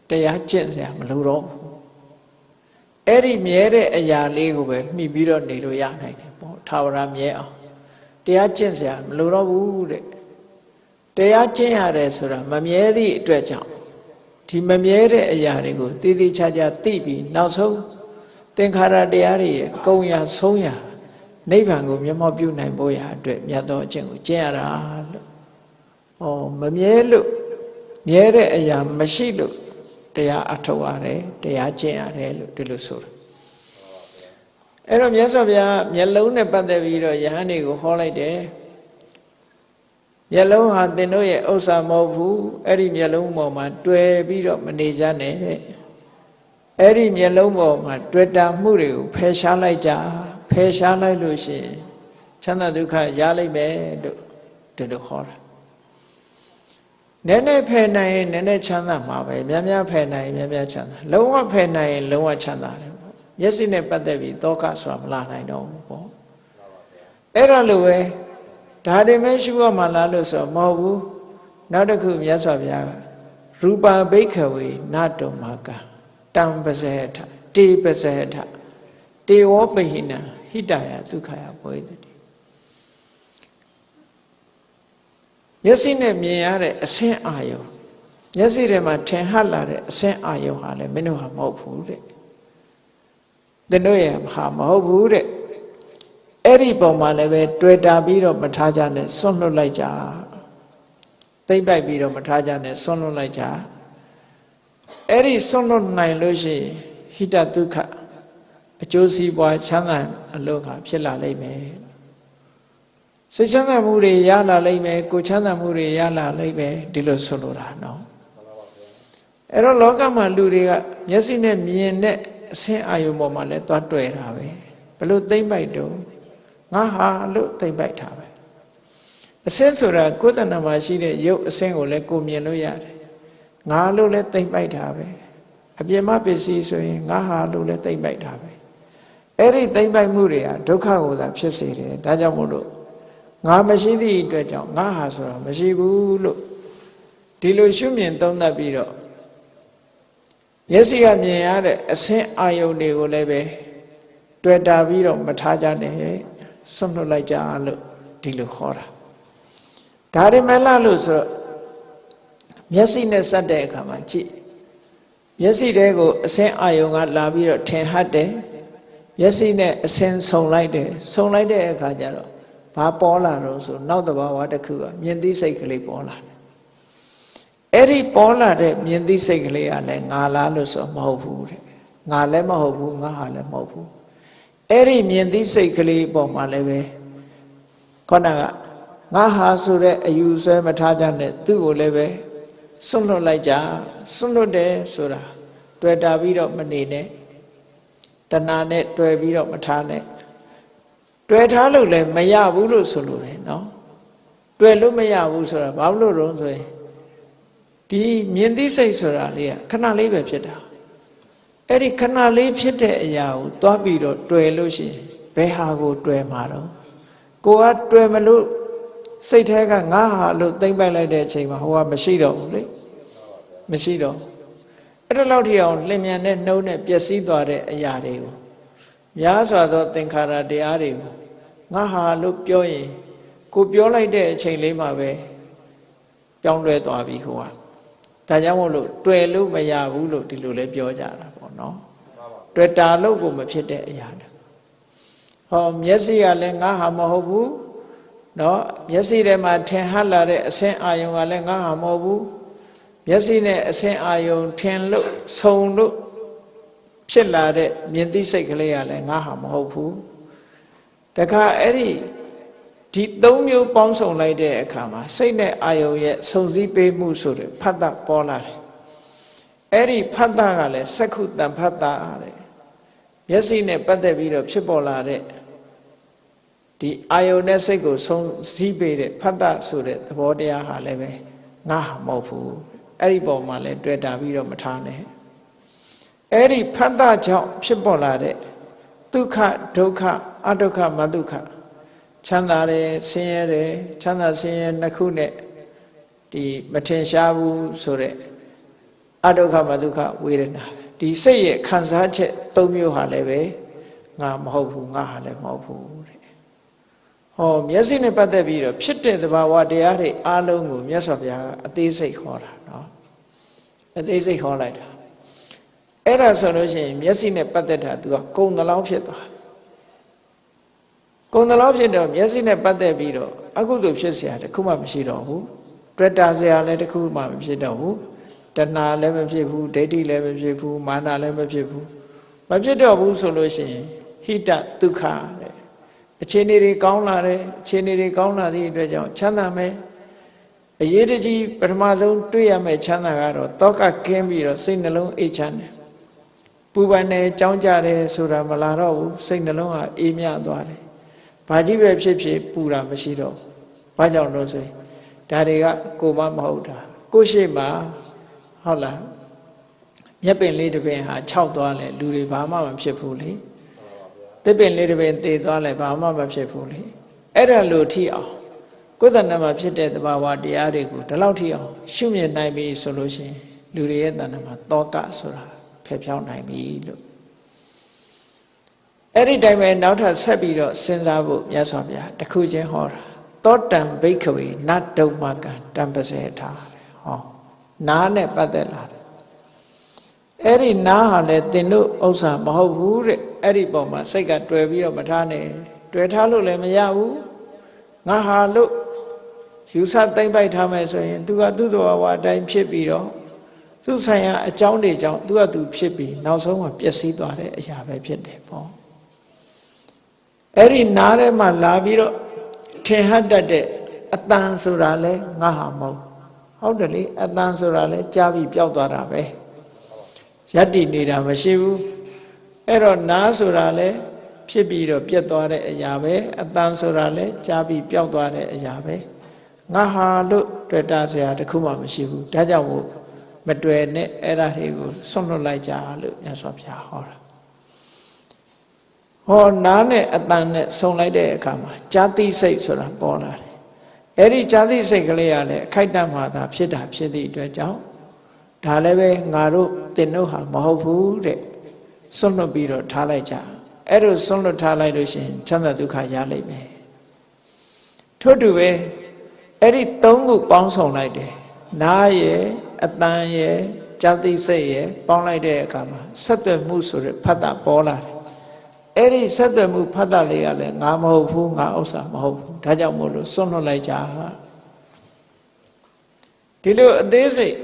S1: တရားကျင့်စရာမလိုတော့ဘူးအဲ့ဒီမြဲတဲ့အရာလေးကိုပဲမှီပြီးတော့နေလို့ရနိုင်တယ်ပေါ့ထာဝရမြဲအောင်တရားကျင့်စရာမလိုတော့ဘူးတဲ့တရားကျင့်ရတယ်ဆိုတာမမြဲသည့်အတွက်ကြောင့်ဒီမမြဲတဲ့အရာတွေကိုတည်တည်ချာချာသိပြီးနောက်ဆုံးသင်္ခါရတရားတွေရဲ့အကုန်ရဆုံးရနိဗ္ဗာန်ကိုမျက်မှောက်ပြုနိုင်ဖို့ရာအတွက်မြတ်သောအကျင့်ကိုကျင့်ရတာလို့ ဩမမြဲလို့မြဲတဲ့အရာမရှိလို့တရားအထောက်ရတယ်တရားကျင့်ရတယ်လို့ဒီလိုဆိုတာအဲ့တော့မြတ်စွာဘုရားမျက်လုံးနဲ့ပတ်သက်ပြီးတော့ယဟန်တွေကိုဟောလိုက်တယ်မျက်လုံးဟာသင်တို့ရဲ့ဥစ္စာမဟုတ်ဘူးအဲ့ဒီမျက်လုံးပေါ်မှာတွေ့ပြီးတော့မနေကြနဲ့အဲ့ဒီမျက်လုံးပေါ်မှာတွေ့တာမှုတွေကိုဖယ်ရှားလိုက်ကြဖယ်ရှားလိုက်လို့ရှိရင်ချမ်းသာဒုက္ခရလိမ့်မယ်လို့ဒီလိုခေါ်တာ နည်းနည်းဖယ်နိုင်ရင်နည်းနည်းချမ်းသာမှာပဲများများဖယ်နိုင်ရင်များများချမ်းသာလုံးဝဖယ်နိုင်ရင်လုံးဝချမ်းသာတယ်ပေါ့မျက်စိနဲ့ပတ်သက်ပြီးတောကဆိုတာမလာနိုင်တော့ဘူးပေါ့အဲ့ဒါလိုပဲဒါတွေမဲ့ရှုရမှာလားလို့ဆိုမဟုတ်ဘူးနောက်တစ်ခုမြတ်စွာဘုရားကရူပါဘိခဝေနတုံမာကတံပဇေထတေပဇေထတတေဝပဟိနံဟိတယဒုက္ခယဘောဟိတ မျက်စိနဲ့မြင်ရတဲ့အဆင်းအာယုံမျက်စိထဲမှာထင်ဟပ်လာတဲ့အဆင်းအာယုံဟာလည်းမင်းတို့ဟာမဟုတ်ဘူးတဲ့သင်တို့ရဲ့ဟာမဟုတ်ဘူးတဲ့အဲ့ဒီပုံမှာလည်းပဲတွေ့တာပြီးတော့မထားကြနဲ့ဆွန့်လွတ်လိုက်ကြသိမ့်ပိုက်ပြီးတော့မထားကြနဲ့ဆွန့်လွတ်လိုက်ကြအဲ့ဒီဆွန့်လွတ်နိုင်လို့ရှိရင်ဟိတဒုက္ခအကျိုးစီးပွားချမ်းသာအလို့ကဖြစ်လာလိမ့်မယ် စိတ်ချမ်းသာမှုတွေရလာလိမ့်မယ်ကိုချမ်းသာမှုတွေရလာလိမ့်မယ်ဒီလိုဆိုလိုတာနော်အဲ့တော့လောကမှာလူတွေကမျက်စိနဲ့မြင်တဲ့အဆင်းအာယုံပေါ်မှာလဲသွားတွေ့တာပဲဘလို့သိမ့်ပိုက်တော့ငါဟာလို့သိမ့်ပိုက်တာပဲအဆင်းဆိုတာကိုယ်တဏ္ဍမှာရှိတဲ့ရုပ်အဆင်းကိုလည်းကိုမြင်လို့ရတယ်ငါလို့လည်းသိမ့်ပိုက်တာပဲအပြစ်မပစ္စည်းဆိုရင်ငါဟာလို့လည်းသိမ့်ပိုက်တာပဲအဲ့ဒီသိမ့်ပိုက်မှုတွေဟာဒုက္ခကိုသာဖြစ်စေတယ်ဒါကြောင့်မို့လို့ ငါမရှိသည့်အတွက်ကြောင့်ငါဟာဆိုတာမရှိဘူးလို့ဒီလိုရှုမြင်သုံးသပ်ပြီးတော့မျက်စိကမြင်ရတဲ့အဆင်းအာယုန်တွေကိုလည်းပဲတွေ့တာပြီးတော့မထားကြနဲ့ဆွန့်လွတ်လိုက်ကြလို့ဒီလိုခေါ်တာဒါရမလားလို့ဆိုတော့မျက်စိနဲ့စက်တဲ့အခါမှာကြည့်မျက်စိတဲကိုအဆင်းအာယုံကလာပြီးတော့ထင်ဟတ်တယ်မျက်စိနဲ့အဆင်းဆုံလိုက်တယ်ဆုံလိုက်တဲ့အခါကျတော့ ဘာပေါ်လာတော့ဆိုနောက်တဘာဝတစ်ခုကမြင်သိစိတ်ကလေးပေါ်လာတယ်အဲ့ဒီပေါ်လာတဲ့မြင်သိစိတ်ကလေးကလည်းငါလားလို့ဆိုမဟုတ်ဘူးတဲ့ငါလည်းမဟုတ်ဘူးငါဟာလည်းမဟုတ်ဘူးအဲ့ဒီမြင်သိစိတ်ကလေးပေါ်မှာလည်းပဲခေါဏကငါဟာဆိုတဲ့အယူဆွဲမထားကြနဲ့သူ့ကိုလည်းပဲစွန့်လွတ်လိုက်ကြစွန့်လွတ်တယ်ဆိုတာတွေ့တာပြီးတော့မနေနဲ့တဏှာနဲ့တွေ့ပြီးတော့မထားနဲ့ တွေ့ထားလို့လည်းမရဘူးလို့ဆိုလိုတယ်နော်တွေ့လို့မရဘူးဆိုတာဘာလို့လို့ဆိုရင်ဒီမြင်သိစိတ်ဆိုတာလေးကခဏလေးပဲဖြစ်တာအဲ့ဒီခဏလေးဖြစ်တဲ့အရာကိုသွားပြီးတော့တွေ့လို့ရှိရင်ဘယ်ဟာကိုတွေ့မှာတော့ကိုကတွေ့မလို့စိတ်ထဲကငါဟာလို့သိမ့်ပိုက်လိုက်တဲ့အချိန်မှာဟိုကမရှိတော့ဘူးလေမရှိတော့အဲ့ဒါလောက်ထိအောင်လင်မြန်နဲ့နှုံးနဲ့ပျက်စီးသွားတဲ့အရာတွေကိုများစွာသောသင်္ခါရတရားတွေကို ငါဟာလို့ပြောရင်ကိုပြောလိုက်တဲ့အချိန်လေးမှာပဲပြောင်းလဲသွားပြီဟိုကဒါကြောင့်မို့လို့တွေ့လို့မရဘူးလို့ဒီလိုလဲပြောကြတာပေါ့နော်တွေ့တာလို့ကိုမဖြစ်တဲ့အရာတွေဟောမျက်စိကလည်းငါဟာမဟုတ်ဘူးနော်မျက်စိထဲမှာထင်ဟပ်လာတဲ့အဆင်းအာယုံကလည်းငါဟာမဟုတ်ဘူးမျက်စိနဲ့အဆင်းအာယုံထင်လို့ဆုံလို့ဖြစ်လာတဲ့မြင်သိစိတ်ကလေးကလည်းငါဟာမဟုတ်ဘူး တခါအဲ့ဒီဒီသုံးမျိုးပေါင်းစုံလိုက်တဲ့အခါမှာစိတ်နဲ့အာယုံရဲ့စုံစည်းပေးမှုဆိုတဲ့ဖတ်တာပေါ်လာတယ်အဲ့ဒီဖတ်တာကလည်းစက္ခုတံဖတ်တာတဲ့မျက်စိနဲ့ပတ်သက်ပြီးတော့ဖြစ်ပေါ်လာတဲ့ဒီအာယုန်နဲ့စိတ်ကိုဆုံးစည်းပေးတဲ့ဖတ်တာဆိုတဲ့သဘောတရားဟာလည်းပဲငါမဟုတ်ဘူးအဲ့ဒီပုံမှာလည်းတွေ့တာပြီးတော့မထားနဲ့အဲ့ဒီဖတ်တာကြောင့်ဖြစ်ပေါ်လာတဲ့ ဒုက္ခဒုက္ခအဒုက္ခမဒုက္ခချမ်းသာတယ်ဆင်းရဲတယ်ချမ်းသာဆင်းရဲနှစ်ခုနဲ့ဒီမထင်ရှားဘူးဆိုတဲ့အဒုက္ခမဒုက္ခဝေဒနာဒီစိတ်ရဲ့ခံစားချက်၃မျိုးဟာလည်းပဲငါမဟုတ်ဘူးငါဟာလည်းမဟုတ်ဘူးတဲ့ဟောမျက်စိနဲ့ပတ်သက်ပြီးတော့ဖြစ်တဲ့သဘာဝတရားတွေအားလုံးကိုမြတ်စွာဘုရားအသေးစိတ်ဟောတာနော်အသေးစိတ်ဟောလိုက်တာ အဲ့ဒါဆိုလို့ရှိရင်မျက်စိနဲ့ပတ်သက်တာ तू ကကုံတလောင်းဖြစ်သွားကုံတလောင်းဖြစ်တော့မျက်စိနဲ့ပတ်သက်ပြီးတော့အကုသိုလ်ဖြစ်เสียတခုမှမရှိတော့ဘူးတွေ့တာเสียလည်းတခုမှမဖြစ်တော့ဘူးတဏှာလည်းမဖြစ်ဘူးဒိဋ္ဌိလည်းမဖြစ်ဘူးမာနလည်းမဖြစ်ဘူးမဖြစ်တော့ဘူးဆိုလို့ရှိရင်ဟိတဒုက္ခတဲ့အခြေအနေတွေကောင်းလာတယ်အခြေအနေတွေကောင်းလာသည့်အတွက်ကြောင့်ချမ်းသာမယ်အရေးတကြီးပထမဆုံးတွေ့ရမယ့်ချမ်းသာကတော့တောကကင်းပြီးတော့စိတ်နှလုံးအေးချမ်းတယ် ပူပန်တယ်ကြောင်းကြတယ်ဆိုတာမလာတော့ဘူးစိတ်နှလုံးဟာအေးမြသွားတယ်ဘာကြီးပဲဖြစ်ဖြစ်ပူတာမရှိတော့ဘာကြောင့်လို့ဆိုရင်ဒါတွေကကိုမမဟုတ်တာကိုရှိမှဟုတ်လားမြက်ပင်လေးတစ်ပင်ဟာခြောက်သွားလဲလူတွေဘာမှမဖြစ်ဘူးလေတစ်ပင်လေးတစ်ပင်သေသွားလဲဘာမှမဖြစ်ဘူးလေအဲ့ဒါလို့ထိအောင်ကိုယ်တဏ္ဍမှာဖြစ်တဲ့သဘာဝတရားတွေကိုဒီလောက်ထိအောင်ရှုမြင်နိုင်ပြီဆိုလို့ရှိရင်လူတွေရဲ့တဏ္ဍမှာတောကဆိုတာဖ ယ်ဖြောင်းနိုင်ပြီလို့အဲ့ဒီတိုင်းပဲနောက်ထပ်ဆက်ပြီးတော့စဉ်းစားဖို့မြတ်စွာဘုရားတခုချင်းဟောတာသောတံဘိက္ခဝေနတ်တုံမကံတံပစေထားဟောနားနဲ့ပတ်သက်လာတယ်အဲ့ဒီနားဟာလည်းသင်တို့ဥစ္စာမဟုတ်ဘူးတဲ့အဲ့ဒီပုံမှာစိတ်ကတွေ့ပြီးတော့မထားနဲ့တွေ့ထားလို့လည်းမရဘူးငါဟာလို့ယူဆသိမ့်ပိုက်ထားမယ်ဆိုရင် तू ကသူ့တော်ဝါအတိုင်းဖြစ်ပြီးတော့ သူ့ဆိုင်ရာအကြောင်းတွေကြောင့် तू က तू ဖြစ်ပြီးနောက်ဆုံးမှာပျက်စီးသွားတဲ့အရာပဲဖြစ်တယ်ပေါ့အဲ့ဒီနားထဲမှာလာပြီးတော့ထင်ဟတ်တတ်တဲ့အတန်ဆိုတာလဲငါဟာမဟုတ်ဟုတ်တယ်လေအတန်ဆိုတာလဲကြားပြီးပျောက်သွားတာပဲယက်တည်နေတာမရှိဘူးအဲ့တော့နားဆိုတာလဲဖြစ်ပြီးတော့ပြတ်သွားတဲ့အရာပဲအတန်ဆိုတာလဲကြားပြီးပျောက်သွားတဲ့အရာပဲငါဟာလို့တွေ့တာစရာတခုမှမရှိဘူးဒါကြောင့်မို့ မတွေ့နဲ့အဲ့ဒါတွေကိုဆွန့်လွတ်လိုက်ကြလို့မြတ်စွာဘုရားဟောတာဟောနားနဲ့အတန်နဲ့ဆုံလိုက်တဲ့အခါမှာဇာတိစိတ်ဆိုတာပေါ်လာတယ်အဲ့ဒီဇာတိစိတ်ကလေးကလည်းအခိုက်တန့်မှသာဖြစ်တာဖြစ်သည့်အတွက်ကြောင့်ဒါလည်းပဲငါတို့တင်တို့ဟာမဟုတ်ဘူးတဲ့ဆွန့်လွတ်ပြီးတော့ထားလိုက်ကြအဲ့လိုဆွန့်လွတ်ထားလိုက်လို့ရှိရင်ချမ်းသာဒုက္ခရလိမ့်မယ်ထို့တူပဲအဲ့ဒီသုံးခုပေါင်းစုံလိုက်တယ်နားရဲ့ အတန်ရဲ့ဇာတိစိတ်ရဲ့ပေါင်းလိုက်တဲ့အခါမှာဆက်သွယ်မှုဆိုတဲ့ဖတ်တာပေါ်လာတယ်အဲ့ဒီဆက်သွယ်မှုဖတ်တာလေးကလည်းငါမဟုတ်ဘူးငါဥစ္စာမဟုတ်ဘူးဒါကြောင့်မို့လို့စွန့်လွတ်လိုက်ကြဒီလိုအသေးစိတ်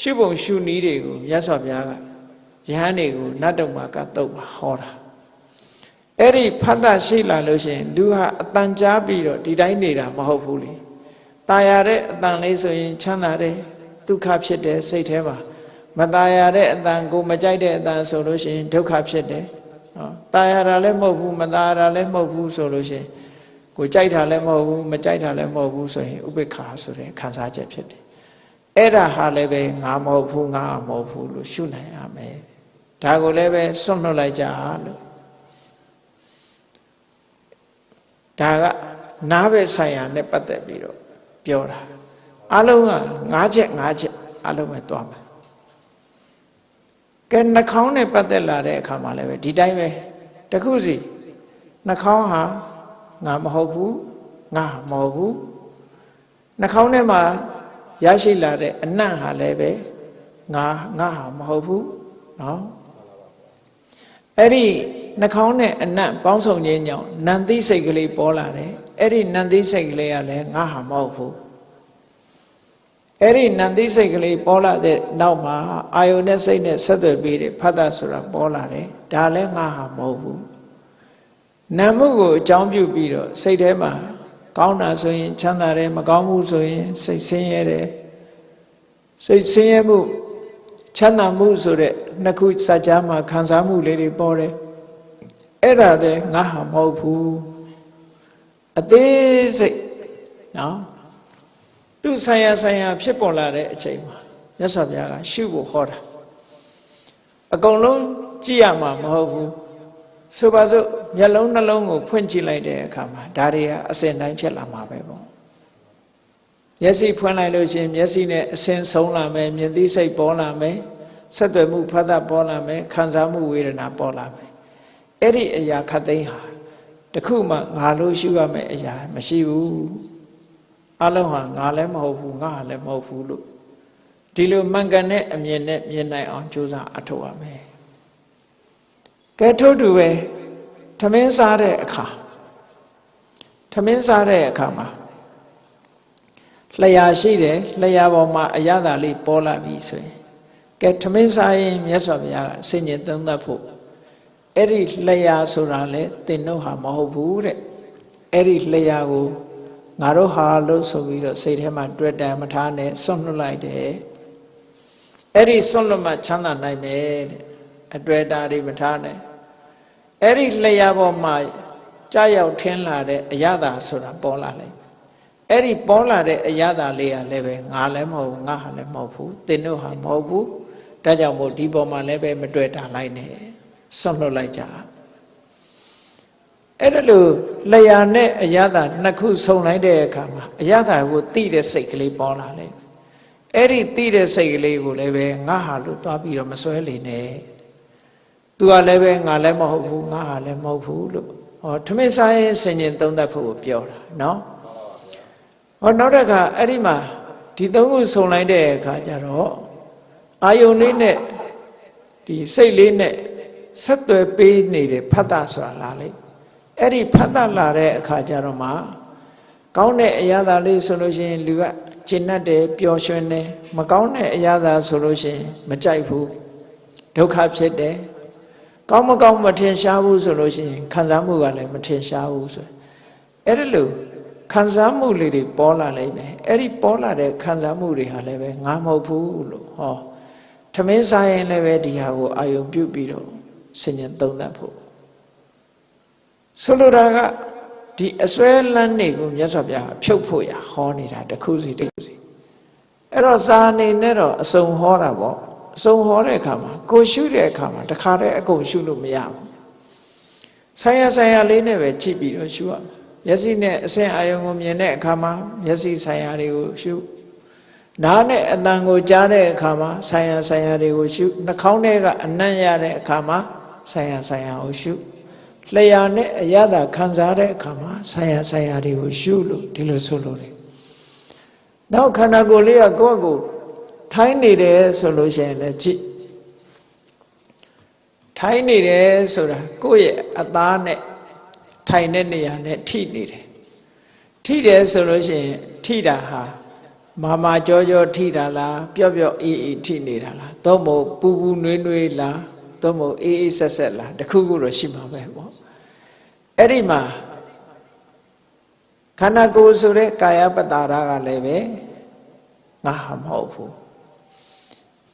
S1: ရှုပုံရှုနည်းတွေကိုမြတ်စွာဘုရားကယဟန်တွေကိုနတ်တုံမှာကတုတ်မှာဟောတာအဲ့ဒီဖတ်တာရှိလာလို့ရှိရင်လူဟာအတန်ကြားပြီးတော့ဒီတိုင်းနေတာမဟုတ်ဘူးလေตายရတဲ့အတန်လေးဆိုရင်ချမ်းသာတယ် ဒုက္ခဖြစ်တယ်စိတ်ထဲမှာမตายရတဲ့အတန်ကိုမကြိုက်တဲ့အတန်ဆိုလို့ရှိရင်ဒုက္ခဖြစ်တယ်နော်ตายရတာလည်းမဟုတ်ဘူးမตายရတာလည်းမဟုတ်ဘူးဆိုလို့ရှိရင်ကိုကြိုက်တာလည်းမဟုတ်ဘူးမကြိုက်တာလည်းမဟုတ်ဘူးဆိုရင်ဥပိ္ပခာဆိုတဲ့ခံစားချက်ဖြစ်တယ်အဲ့ဒါဟာလည်းပဲငါမဟုတ်ဘူးငါမဟုတ်ဘူးလို့ရှုနိုင်ရမယ်ဒါကိုလည်းပဲစွန့်လွတ်လိုက်ကြလို့ဒါကနားပဲဆိုင်ရာနဲ့ပတ်သက်ပြီးတော့ပြောတာ အလုံးက၅ချက်၅ချက်အလုံးပဲသွားမယ်ကဲနှာခေါင်းနဲ့ပတ်သက်လာတဲ့အခါမှာလည်းပဲဒီတိုင်းပဲတခုစီနှာခေါင်းဟာငါမဟုတ်ဘူးငါမဟုတ်ဘူးနှာခေါင်းထဲမှာရရှိလာတဲ့အနံ့ဟာလည်းပဲငါငါဟာမဟုတ်ဘူးเนาะအဲ့ဒီနှာခေါင်းနဲ့အနံ့ပေါင်းစုံခြင်းကြောင့်နန္တိစိတ်ကလေးပေါ်လာတယ်အဲ့ဒီနန္တိစိတ်ကလေးကလည်းငါဟာမဟုတ်ဘူး အဲ့ဒီနန္တိစိတ်ကလေးပေါ်လာတဲ့နောက်မှာအာယုန်နဲ့စိတ်နဲ့ဆက်သွယ်ပြီးတယ်ဖတ်တာဆိုတာပေါ်လာတယ်ဒါလည်းငါဟာမဟုတ်ဘူးနာမှုကိုအကြောင်းပြုပြီးတော့စိတ်ထဲမှာကောင်းတာဆိုရင်ချမ်းသာတယ်မကောင်းမှုဆိုရင်စိတ်ဆင်းရဲတယ်စိတ်ဆင်းရဲမှုချမ်းသာမှုဆိုတဲ့နှစ်ခုစัจ जा မှာခံစားမှုလေးတွေပေါ်တယ်အဲ့ဒါလည်းငါဟာမဟုတ်ဘူးအသေးစိတ်နော် သူဆိုင်ရာဆိုင်ရာဖြစ်ပေါ်လာတဲ့အချိန်မှာမြတ်စွာဘုရားကရှုဖို့ဟောတာအကုန်လုံးကြည့်ရမှာမဟုတ်ဘူးဆိုပါစို့မျက်လုံးနှလုံးကိုဖွင့်ကြည့်လိုက်တဲ့အခါမှာဒါတွေကအစဉ်တိုင်းဖြစ်လာမှာပဲပေါ့မျက်စိဖွင့်လိုက်လို့ရှိရင်မျက်စိနဲ့အစဉ်ဆုံးလာမယ်မြင်သိစိတ်ပေါ်လာမယ်ဆက်သွယ်မှုဖတ်တာပေါ်လာမယ်ခံစားမှုဝေဒနာပေါ်လာမယ်အဲ့ဒီအရာခတ်သိမ်းဟာတခုမှငါလို့ရှုရမယ့်အရာမရှိဘူး အလုံးဟာငါလည်းမဟုတ်ဘူးငါလည်းမဟုတ်ဘူးလို့ဒီလိုမှန်ကန်တဲ့အမြင်နဲ့မြင်နိုင်အောင်ကြိုးစားအထောက်ရမယ်ကဲထို့တူပဲထမင်းစားတဲ့အခါထမင်းစားတဲ့အခါမှာလျှာရှိတယ်လျှာပေါ်မှာအရသာလေးပေါ်လာပြီဆိုရင်ကဲထမင်းစားရင်မြတ်စွာဘုရားကဆင်ញင်သုံးသပ်ဖို့အဲ့ဒီလျှာဆိုတာလေသင်တို့ဟာမဟုတ်ဘူးတဲ့အဲ့ဒီလျှာကို ငါတို့ဟာလို့ဆိုပြီးတော့စိတ်ထဲမှာတွေ့တယ်မထားနဲ့စွန့်လွတ်လိုက်တယ်အဲ့ဒီစွန့်လွတ်မှချမ်းသာနိုင်မယ်တဲ့အတွေ့အတာတွေမထားနဲ့အဲ့ဒီလျှာပေါ်မှာကြာရောက်ထင်းလာတဲ့အရသာဆိုတာပေါ်လာလိုက်အဲ့ဒီပေါ်လာတဲ့အရသာလေးကလည်းပဲငါလည်းမဟုတ်ဘူးငါဟာလည်းမဟုတ်ဘူးသင်တို့ဟာမဟုတ်ဘူးဒါကြောင့်မို့ဒီပေါ်မှာလည်းပဲမတွေ့တာလိုက်နဲ့စွန့်လွတ်လိုက်ကြ အဲ့ဒါလို့လျာနဲ့အရသာနှစ်ခုဆုံလိုက်တဲ့အခါမှာအရသာကိုတိတဲ့စိတ်ကလေးပေါ်လာလေအဲ့ဒီတိတဲ့စိတ်ကလေးကိုလည်းပဲငါဟာလို့သွားပြီးတော့မစွဲလေနဲ့သူကလည်းပဲငါလည်းမဟုတ်ဘူးငါဟာလည်းမဟုတ်ဘူးလို့ဟောထမင်းစားရင်ဆင်ញင်သုံးသပ်ဖို့ပြောတာနော်ဟောနောက်တစ်ခါအဲ့ဒီမှာဒီသုံးခုစုံလိုက်တဲ့အခါကျတော့အာယုန်လေးနဲ့ဒီစိတ်လေးနဲ့ဆက်သွယ်ပေးနေတဲ့ဖတ်တာဆိုတာလာလိုက် အဲ့ဒီဖတ်တာလာတဲ့အခါကျတော့မှကောင်းတဲ့အရာသာလေးဆိုလို့ရှိရင်လူကကျင့်တတ်တယ်ပျော်ရွှင်တယ်မကောင်းတဲ့အရာသာဆိုလို့ရှိရင်မကြိုက်ဘူးဒုက္ခဖြစ်တယ်ကောင်းမကောင်းမထင်ရှားဘူးဆိုလို့ရှိရင်ခံစားမှုကလည်းမထင်ရှားဘူးဆိုအဲ့ဒီလိုခံစားမှုလေးတွေပေါ်လာလိမ့်မယ်အဲ့ဒီပေါ်လာတဲ့ခံစားမှုတွေဟာလည်းပဲငါမဟုတ်ဘူးလို့ဟောထမင်းစားရင်လည်းပဲဒီဟာကိုအာယုံပြုတ်ပြီးတော့ဆင်ញံသုံးသပ်ဖို့ ဆိုလိုတာကဒီအစွဲလန်းနေကိုမြတ်စွာဘုရားဖြုတ်ဖို့ရဟောနေတာတခုစီတခုစီအဲ့တော့စာအနေနဲ့တော့အစုံဟောတာပေါ့အစုံဟောတဲ့အခါမှာကိုရှုတဲ့အခါမှာတခါတည်းအကုန်ရှုလို့မရဘူးဆိုင်ရဆိုင်ရလေးနဲ့ပဲကြည့်ပြီးတော့ရှုရမယ်မျက်စိနဲ့အဆင့်အာယုံကိုမြင်တဲ့အခါမှာမျက်စိဆိုင်ရာတွေကိုရှုနားနဲ့အတန်ကိုကြားတဲ့အခါမှာဆိုင်ရာဆိုင်ရာတွေကိုရှုနှာခေါင်းထဲကအနံ့ရတဲ့အခါမှာဆိုင်ရာဆိုင်ရာကိုရှု လျှာနဲ့အရသာခံစားတဲ့အခါမှာဆိုင်ရာဆိုင်ရာတွေကိုရှုလို့ဒီလိုဆိုလို့တယ်နောက်ခန္ဓာကိုယ်လေးကကိုယ့်အကိုထိုင်းနေတယ်ဆိုလို့ရှိရင်လည်းကြည့်ထိုင်းနေတယ်ဆိုတာကိုယ့်ရဲ့အသားနဲ့ထိုင်တဲ့နေရာနဲ့ထိနေတယ်ထိတယ်ဆိုလို့ရှိရင်ထိတာဟာမာမာကြောကြောထိတာလားပျော့ပျော့အေးအေးထိနေတာလားသို့မဟုတ်ပူပူနွေးနွေးလား သို့မဟုတ်အေးအေးဆက်ဆက်လားတခုခုတော့ရှိမှာပဲပေါ့အဲ့ဒီမှာခန္ဓာကိုယ်ဆိုတဲ့ကာယပတ္တာရကလည်းပဲငါဟာမဟုတ်ဘူး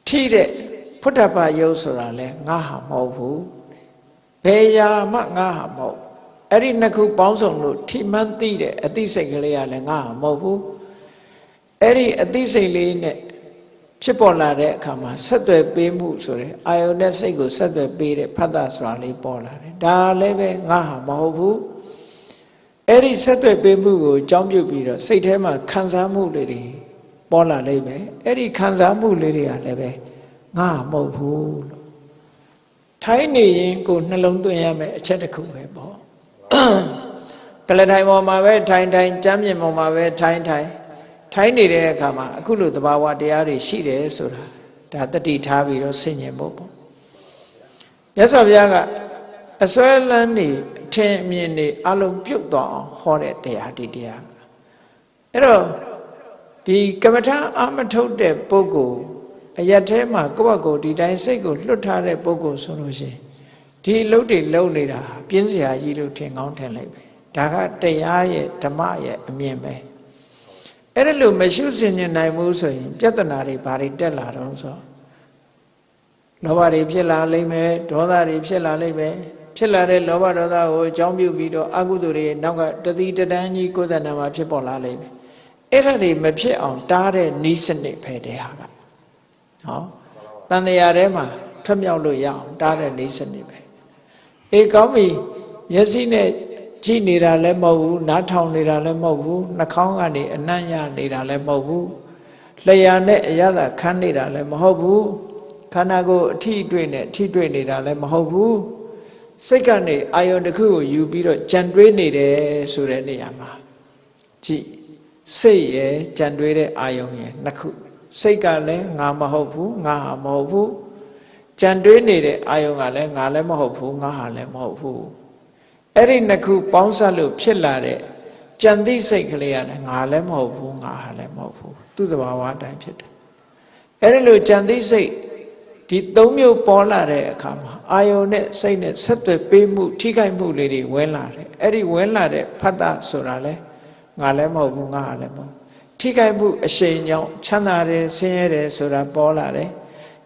S1: ထိတဲ့ဖုဒ္ဓဘာယုတ်ဆိုတာလဲငါဟာမဟုတ်ဘူးဘယ်ရာမှငါဟာမဟုတ်အဲ့ဒီနှစ်ခုပေါင်းစုံလို့ထိမှန်းသိတဲ့အသိစိတ်ကလေးကလည်းငါဟာမဟုတ်ဘူးအဲ့ဒီအသိစိတ်လေးနဲ့ ဖြစ်ပေါ်လာတဲ့အခါမှာဆက်သွယ်ပေးမှုဆိုတဲ့အာယုန်နဲ့စိတ်ကိုဆက်သွယ်ပေးတဲ့ဖတ်တာဆိုတာလေးပေါ်လာတယ်ဒါလည်းပဲငါဟာမဟုတ်ဘူးအဲ့ဒီဆက်သွယ်ပေးမှုကိုအကြောင်းပြုပြီးတော့စိတ်ထဲမှာခံစားမှုလေးတွေပေါ်လာလိမ့်မယ်အဲ့ဒီခံစားမှုလေးတွေကလည်းပဲငါမဟုတ်ဘူးလို့ထိုင်းနေရင်ကိုနှလုံးသွင်းရမယ်အချက်တစ်ခုပဲပေါ့ကလထိုင်ပေါ်မှာပဲထိုင်ထိုင်ကြမ်းမြင်ပေါ်မှာပဲထိုင်ထိုင် ထိုင်နေတဲ့အခါမှာအခုလိုသဘာဝတရားတွေရှိတယ်ဆိုတာဒါတတိထားပြီးတော့ဆင်ញင်ဖို့ပေါ့မြတ်စွာဘုရားကအစွဲလန်းနေအထင်အမြင်နေအလုံးပြုတ်သွားအောင်ဟောတဲ့တရားဒီတရားအဲ့တော့ဒီကမ္မထာအာမထုတ်တဲ့ပုဂ္ဂိုလ်အရက်ထဲမှာကိုယ့်ဘက်ကိုဒီတိုင်းစိတ်ကိုလွတ်ထားတဲ့ပုဂ္ဂိုလ်ဆိုလို့ရှိရင်ဒီအလုပ်တွေလုပ်နေတာပြင်းစရာကြီးလို့ထင်ကောင်းထင်လိုက်ပဲဒါကတရားရဲ့ဓမ္မရဲ့အမြင်ပဲ အဲ့ဒါလို့မရှုစင်နိုင်ဘူးဆိုရင် ပြဿနာတွေဘာတွေတက်လာတော့ဆိုလောဘတွေဖြစ်လာလိမ့်မယ်ဒေါသတွေဖြစ်လာလိမ့်မယ်ဖြစ်လာတဲ့လောဘဒေါသကိုအကြောင်းပြုပြီးတော့အကုသိုလ်တွေနောက်ကတတိတတန်းကြီးကိုယ်တဏ္ဍာမှာဖြစ်ပေါ်လာလိမ့်မယ်အဲ့ဒါတွေမဖြစ်အောင်တားတဲ့နီးစနစ်ပဲတဲ့ဟာကဟောတန်တရားထဲမှာထွက်မြောက်လို့ရအောင်တားတဲ့နီးစနစ်ပဲအေးကောင်းပြီမျက်စိနဲ့ ကြည့်နေတာလည်းမဟုတ်ဘူးနားထောင်နေတာလည်းမဟုတ်ဘူးနှာခေါင်းကနေအနံ့ရနေတာလည်းမဟုတ်ဘူးလျှာနဲ့အရသာခန်းနေတာလည်းမဟုတ်ဘူးခန္ဓာကိုယ်အထီးတွေ့နဲ့အထီးတွေ့နေတာလည်းမဟုတ်ဘူးစိတ်ကနေအာယုန်တစ်ခုကိုယူပြီးတော့ကြံတွေးနေတယ်ဆိုတဲ့နေရာမှာကြည့်စိတ်ရဲ့ကြံတွေးတဲ့အာယုန်ရဲ့နှစ်ခုစိတ်ကလည်းငါမဟုတ်ဘူးငါဟာမဟုတ်ဘူးကြံတွေးနေတဲ့အာယုန်ကလည်းငါလည်းမဟုတ်ဘူးငါဟာလည်းမဟုတ်ဘူး အဲ့ဒီနှစ်ခုပေါင်းစပ်လို့ဖြစ်လာတဲ့ကြံသိစိတ်ကလေးကလည်းငါလည်းမဟုတ်ဘူးငါဟာလည်းမဟုတ်ဘူးသူ့တဘာဝအတိုင်းဖြစ်တယ်အဲ့ဒီလိုကြံသိစိတ်ဒီသုံးမျိုးပေါ်လာတဲ့အခါမှာအာယုန်နဲ့စိတ်နဲ့ဆက်သွယ်ပေးမှု ထိခိုက်မှုလေးတွေဝင်လာတယ်အဲ့ဒီဝင်လာတဲ့ဖတ်တာဆိုတာလဲငါလည်းမဟုတ်ဘူးငါဟာလည်းမဟုတ်ထိခိုက်မှုအရှိန်ကြောင့်ချမ်းသာတယ်ဆင်းရဲတယ်ဆိုတာပေါ်လာတယ်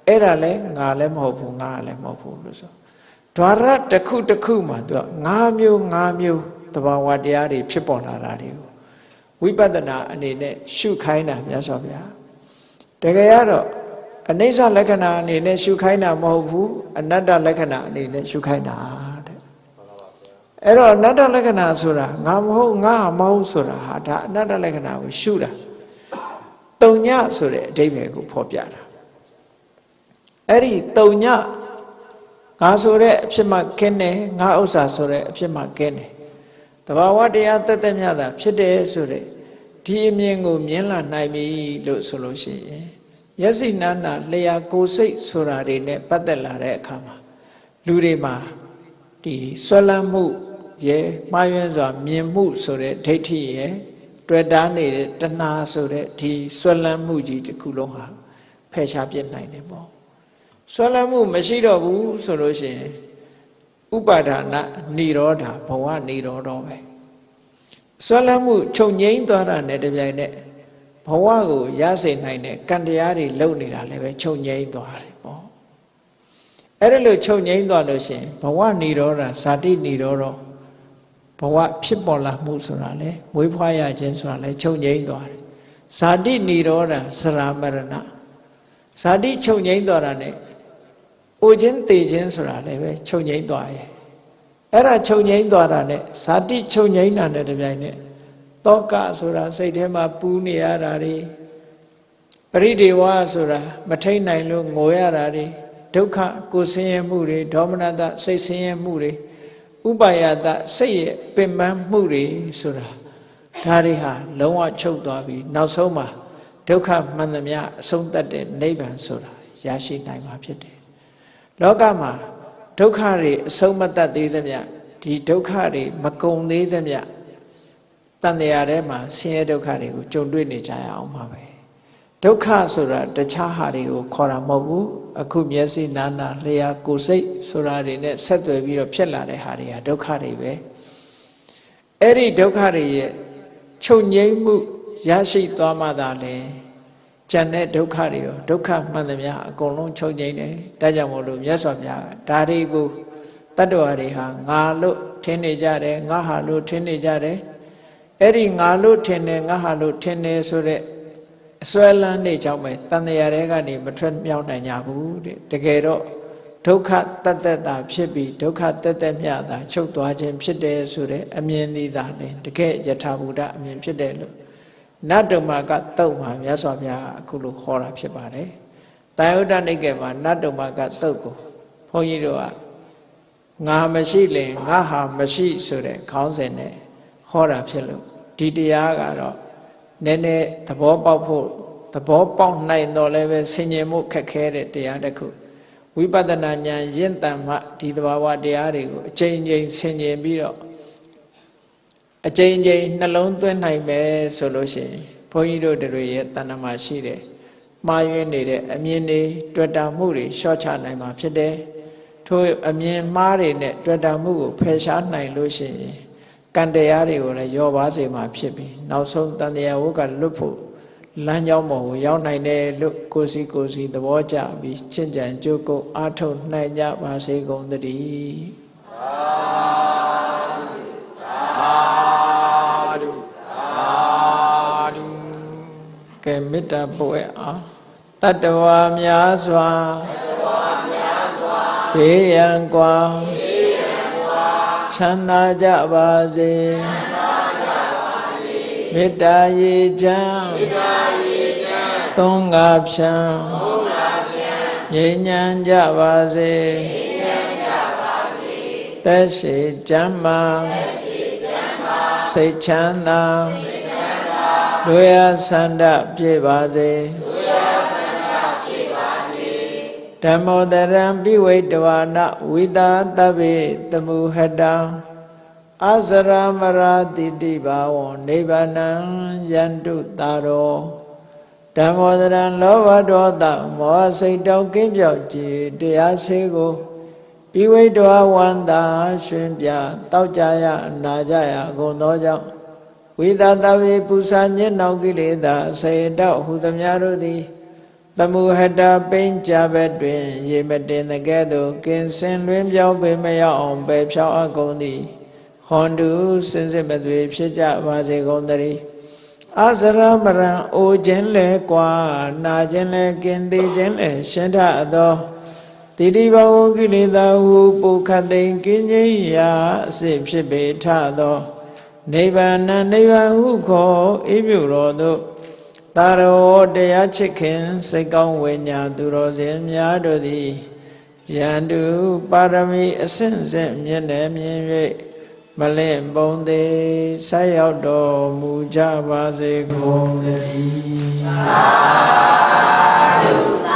S1: အဲ့ဒါလဲငါလည်းမဟုတ်ဘူးငါလည်းမဟုတ်ဘူးလို့ဆို ဓာရတစ်ခုတစ်ခုမှာသူက၅မျိုး၅မျိုးတဘာဝတရားတွေဖြစ်ပေါ်လာတာတွေကိုဝိပဿနာအနေနဲ့ရှုခိုင်းတာမြတ်စွာဘုရားတကယ်ကတော့အနိစ္စလက္ခဏာအနေနဲ့ရှုခိုင်းတာမဟုတ်ဘူးအနတ္တလက္ခဏာအနေနဲ့ရှုခိုင်းတာတဲ့အဲ့တော့အနတ္တလက္ခဏာဆိုတာငါမဟုတ်ငါမဟုတ်ဆိုတာဟာဒါအနတ္တလက္ခဏာကိုရှုတာတုံညဆိုတဲ့အဓိပ္ပာယ်ကိုဖော်ပြတာအဲ့ဒီတုံည ငါဆိုတဲ့အဖြစ်မှကင်းတယ်ငါဥစ္စာဆိုတဲ့အဖြစ်မှကင်းတယ်တဘာဝတရားတက်တက်မြတ်တာဖြစ်တယ်ဆိုတဲ့ဒီအမြင်ကိုမြင်လာနိုင်ပြီလို့ဆိုလို့ရှိရင်မျက်စိနာနာလျာကိုယ်စိတ်ဆိုတာတွေနဲ့ပတ်သက်လာတဲ့အခါမှာလူတွေမှာဒီဆွဲလန်းမှုရဲ့မှားယွင်းစွာမြင်မှုဆိုတဲ့ဒိဋ္ဌိရဲ့တွေ့တာနေတဲ့တဏှာဆိုတဲ့ဒီဆွဲလန်းမှုကြီးတစ်ခုလုံးဟာဖယ်ရှားပြစ်နိုင်တယ်ပေါ့ ဆွဲလန်းမှုမရှိတော့ဘူးဆိုလို့ရှိရင်ဥပါဒနာនិရောဓဘဝនិရောဓပဲဆွဲလန်းမှုချုပ်ငိမ့်သွားတာနဲ့တပြိုင်နက်ဘဝကိုရစေနိုင်တဲ့ကံတရားတွေလုံနေတာလည်းပဲချုပ်ငိမ့်သွားတယ်ပေါ့အဲ့ဒါလို့ချုပ်ငိမ့်သွားလို့ရှိရင်ဘဝនិရောဓဇာတိនិရောဓဘဝဖြစ်ပေါ်လာမှုဆိုတာလေမွေးဖွားရခြင်းဆိုတာလေချုပ်ငိမ့်သွားတယ်ဇာတိនិရောဓစရာမရဏဇာတိချုပ်ငိမ့်သွားတာ ਨੇ အို ခြင်းတေခြင်းဆိုတာလည်းပဲချုပ်ငိမ့်သွားရဲ့အဲ့ဒါချုပ်ငိမ့်သွားတာ ਨੇ ဇာတိချုပ်ငိမ့်တာ ਨੇ တပြိုင်နက်တောကဆိုတာစိတ်ထဲမှာပူးနေရတာတွေပရိဒေဝဆိုတာမထိန်နိုင်လို့ငိုရတာတွေဒုက္ခကိုဆင်းရဲမှုတွေဒေါမနတစိတ်ဆင်းရဲမှုတွေဥပါယတစိတ်ရဲ့ပင်ပန်းမှုတွေဆိုတာဒါတွေဟာလုံးဝချုပ်သွားပြီးနောက်ဆုံးမှာဒုက္ခမှန်သမျှအဆုံးသတ်တဲ့နိဗ္ဗာန်ဆိုတာရရှိနိုင်မှာဖြစ်တယ် လောကမှာဒုက္ခတွေအဆုံးမတတ်သေးသမျှဒီဒုက္ခတွေမကုန်သေးသမျှတန်တရားထဲမှာဆင်းရဲဒုက္ခတွေကိုကြုံတွေ့နေကြရအောင်ပါပဲဒုက္ခဆိုတာတခြားဟာတွေကိုခေါ်တာမဟုတ်ဘူးအခုမျက်စိနာနာလျှာကိုယ်စိတ်ဆိုတာတွေနဲ့ဆက်သွယ်ပြီးတော့ဖြစ်လာတဲ့ဟာတွေကဒုက္ခတွေပဲအဲ့ဒီဒုက္ခတွေရဲ့ချုပ်ငြိမ်းမှုရရှိသွားမှသာလေ ကျန်တဲ့ဒုက္ခတွေရောဒုက္ခမှန်သမျှအကုန်လုံးချုပ်ငြိမ်းတယ်ဒါကြောင့်မို့လို့မြတ်စွာဘုရားဒါတွေကိုတတ္တဝါတွေဟာငါလို့ထင်နေကြတယ်ငါဟာလို့ထင်နေကြတယ်အဲ့ဒီငါလို့ထင်တယ်ငါဟာလို့ထင်တယ်ဆိုတဲ့အစွဲလန်းနေကြောင်းပဲတန်တရားတွေကနေမထွက်မြောက်နိုင်ကြဘူးတဲ့တကယ်တော့ဒုက္ခတတ္တတာဖြစ်ပြီးဒုက္ခတတ္တမြတာချုပ်သွားခြင်းဖြစ်တယ်ဆိုတဲ့အမြင်လေးသာလေတကယ်ယထာဘုဒ္ဓအမြင်ဖြစ်တယ်လို့ နတ္တမကတုတ်မှာမြတ်စွာဘုရားအခုလိုခေါ်တာဖြစ်ပါတယ်။တာယုဒ္ဓနိကေမှာနတ္တမကတုတ်ကိုဘုန်းကြီးတို့ကငါမရှိလင်ငါဟာမရှိဆိုတဲ့ခေါင်းစဉ်နဲ့ဟောတာဖြစ်လို့ဒီတရားကတော့နည်းနည်းသဘောပေါက်ဖို့သဘောပေါက်နိုင်တော့လည်းပဲဆင်ញင်မှုခက်ခဲတဲ့တရားတစ်ခုဝိပဿနာဉာဏ်ရင့်တန်မှဒီသဘာဝတရားတွေကိုအချိန်ချင်းဆင်ញင်ပြီးတော့ အချိန်ချင်းနှလုံးသွင်းနိုင်မယ်ဆိုလို့ရှိရင်ဘုန်းကြီးတို့တွေရဲ့တဏ္ဍမှာရှိတယ်မှားယွင်းနေတဲ့အမြင်တွေတွေ့တာမှုတွေရှော့ချနိုင်မှာဖြစ်တယ်ထို့အမြင်မှားတွေနဲ့တွေ့တာမှုကိုဖယ်ရှားနိုင်လို့ရှိရင်ကံတရားတွေကိုလည်းယောပါစေမှာဖြစ်ပြီးနောက်ဆုံးတန်တရားဝုကလွတ်ဖို့လမ်းကြောင်းပေါ်ကိုရောက်နိုင်တယ်လို့ကိုစီကိုစီသဘောကျပြီးချင့်ကြံကြိုးကုပ်အားထုတ်နိုင်ကြပါစေကုန်သတည်း ကဲမေတ္တာပို့ရအောင်တတ္တဝါများစွာဘေးရန်ကွာချမ်းသာကြပါစေမေတ္တာရေချမ်းသုံးငါဖြံငြိမ်းချမ်းကြပါစေသက်ရှိချမ်းမာစိတ်ချမ်းသာ တို့ရဆန္ဒပြေပါစေဓမ္မောတရံပိဝိတဝါနဝိတာတဗ္ဗေတမုဟတံအစရမရာတိတိဘာဝံနိဗ္ဗာနံယန္တုတာရောဓမ္မောတရံလောဘဒေါသမောစိတ်တောကင်းပြောက်ကြည်တရားစေကိုပိဝိတဝဝန္တာရှင်ပြတောက်ကြရအနာကြရအကုန်သောကြောင့် ဝိသတဝေပူဇာညစ်နောက်ကိလေသာစေတောဟုသမျှတို့သည်သမုဟတပိဉ္ကြဘက်တွင် ရေမတင်တဲ့ကဲ့သို့ကင်စင်လွင်ပြောင်းပေမရောက်အောင်ပဲဖြောင်းအကုန်သည်ဟွန်တုစင်စစ်မသွေဖြစ်ကြပါစေကုန်သတည်းအစရမရံအိုခြင်းလဲကွာနာခြင်းလဲကင်သေးခြင်းလဲရှင်းထသောတိတိဘဝကိလေသာဟုပုခတ်သိင်ကင်းခြင်းရာအစစ်ဖြစ်ပေထသော နိဗ္ဗာန်နိဗ္ဗာန်ဟုခေါ်အေးမြူတော်သို့တာရောတရားချစ်ခင်စိတ်ကောင်းဝိညာဉ်သူတော်စင်များတို့သည်ယန္တုပါရမီအဆင့်ဆင့်မြင့်နေမြင်၍မလင့်ပုံသေးဆက်ရောက်တော်မူကြပါစေကုန်သတည်းသာဓုသာ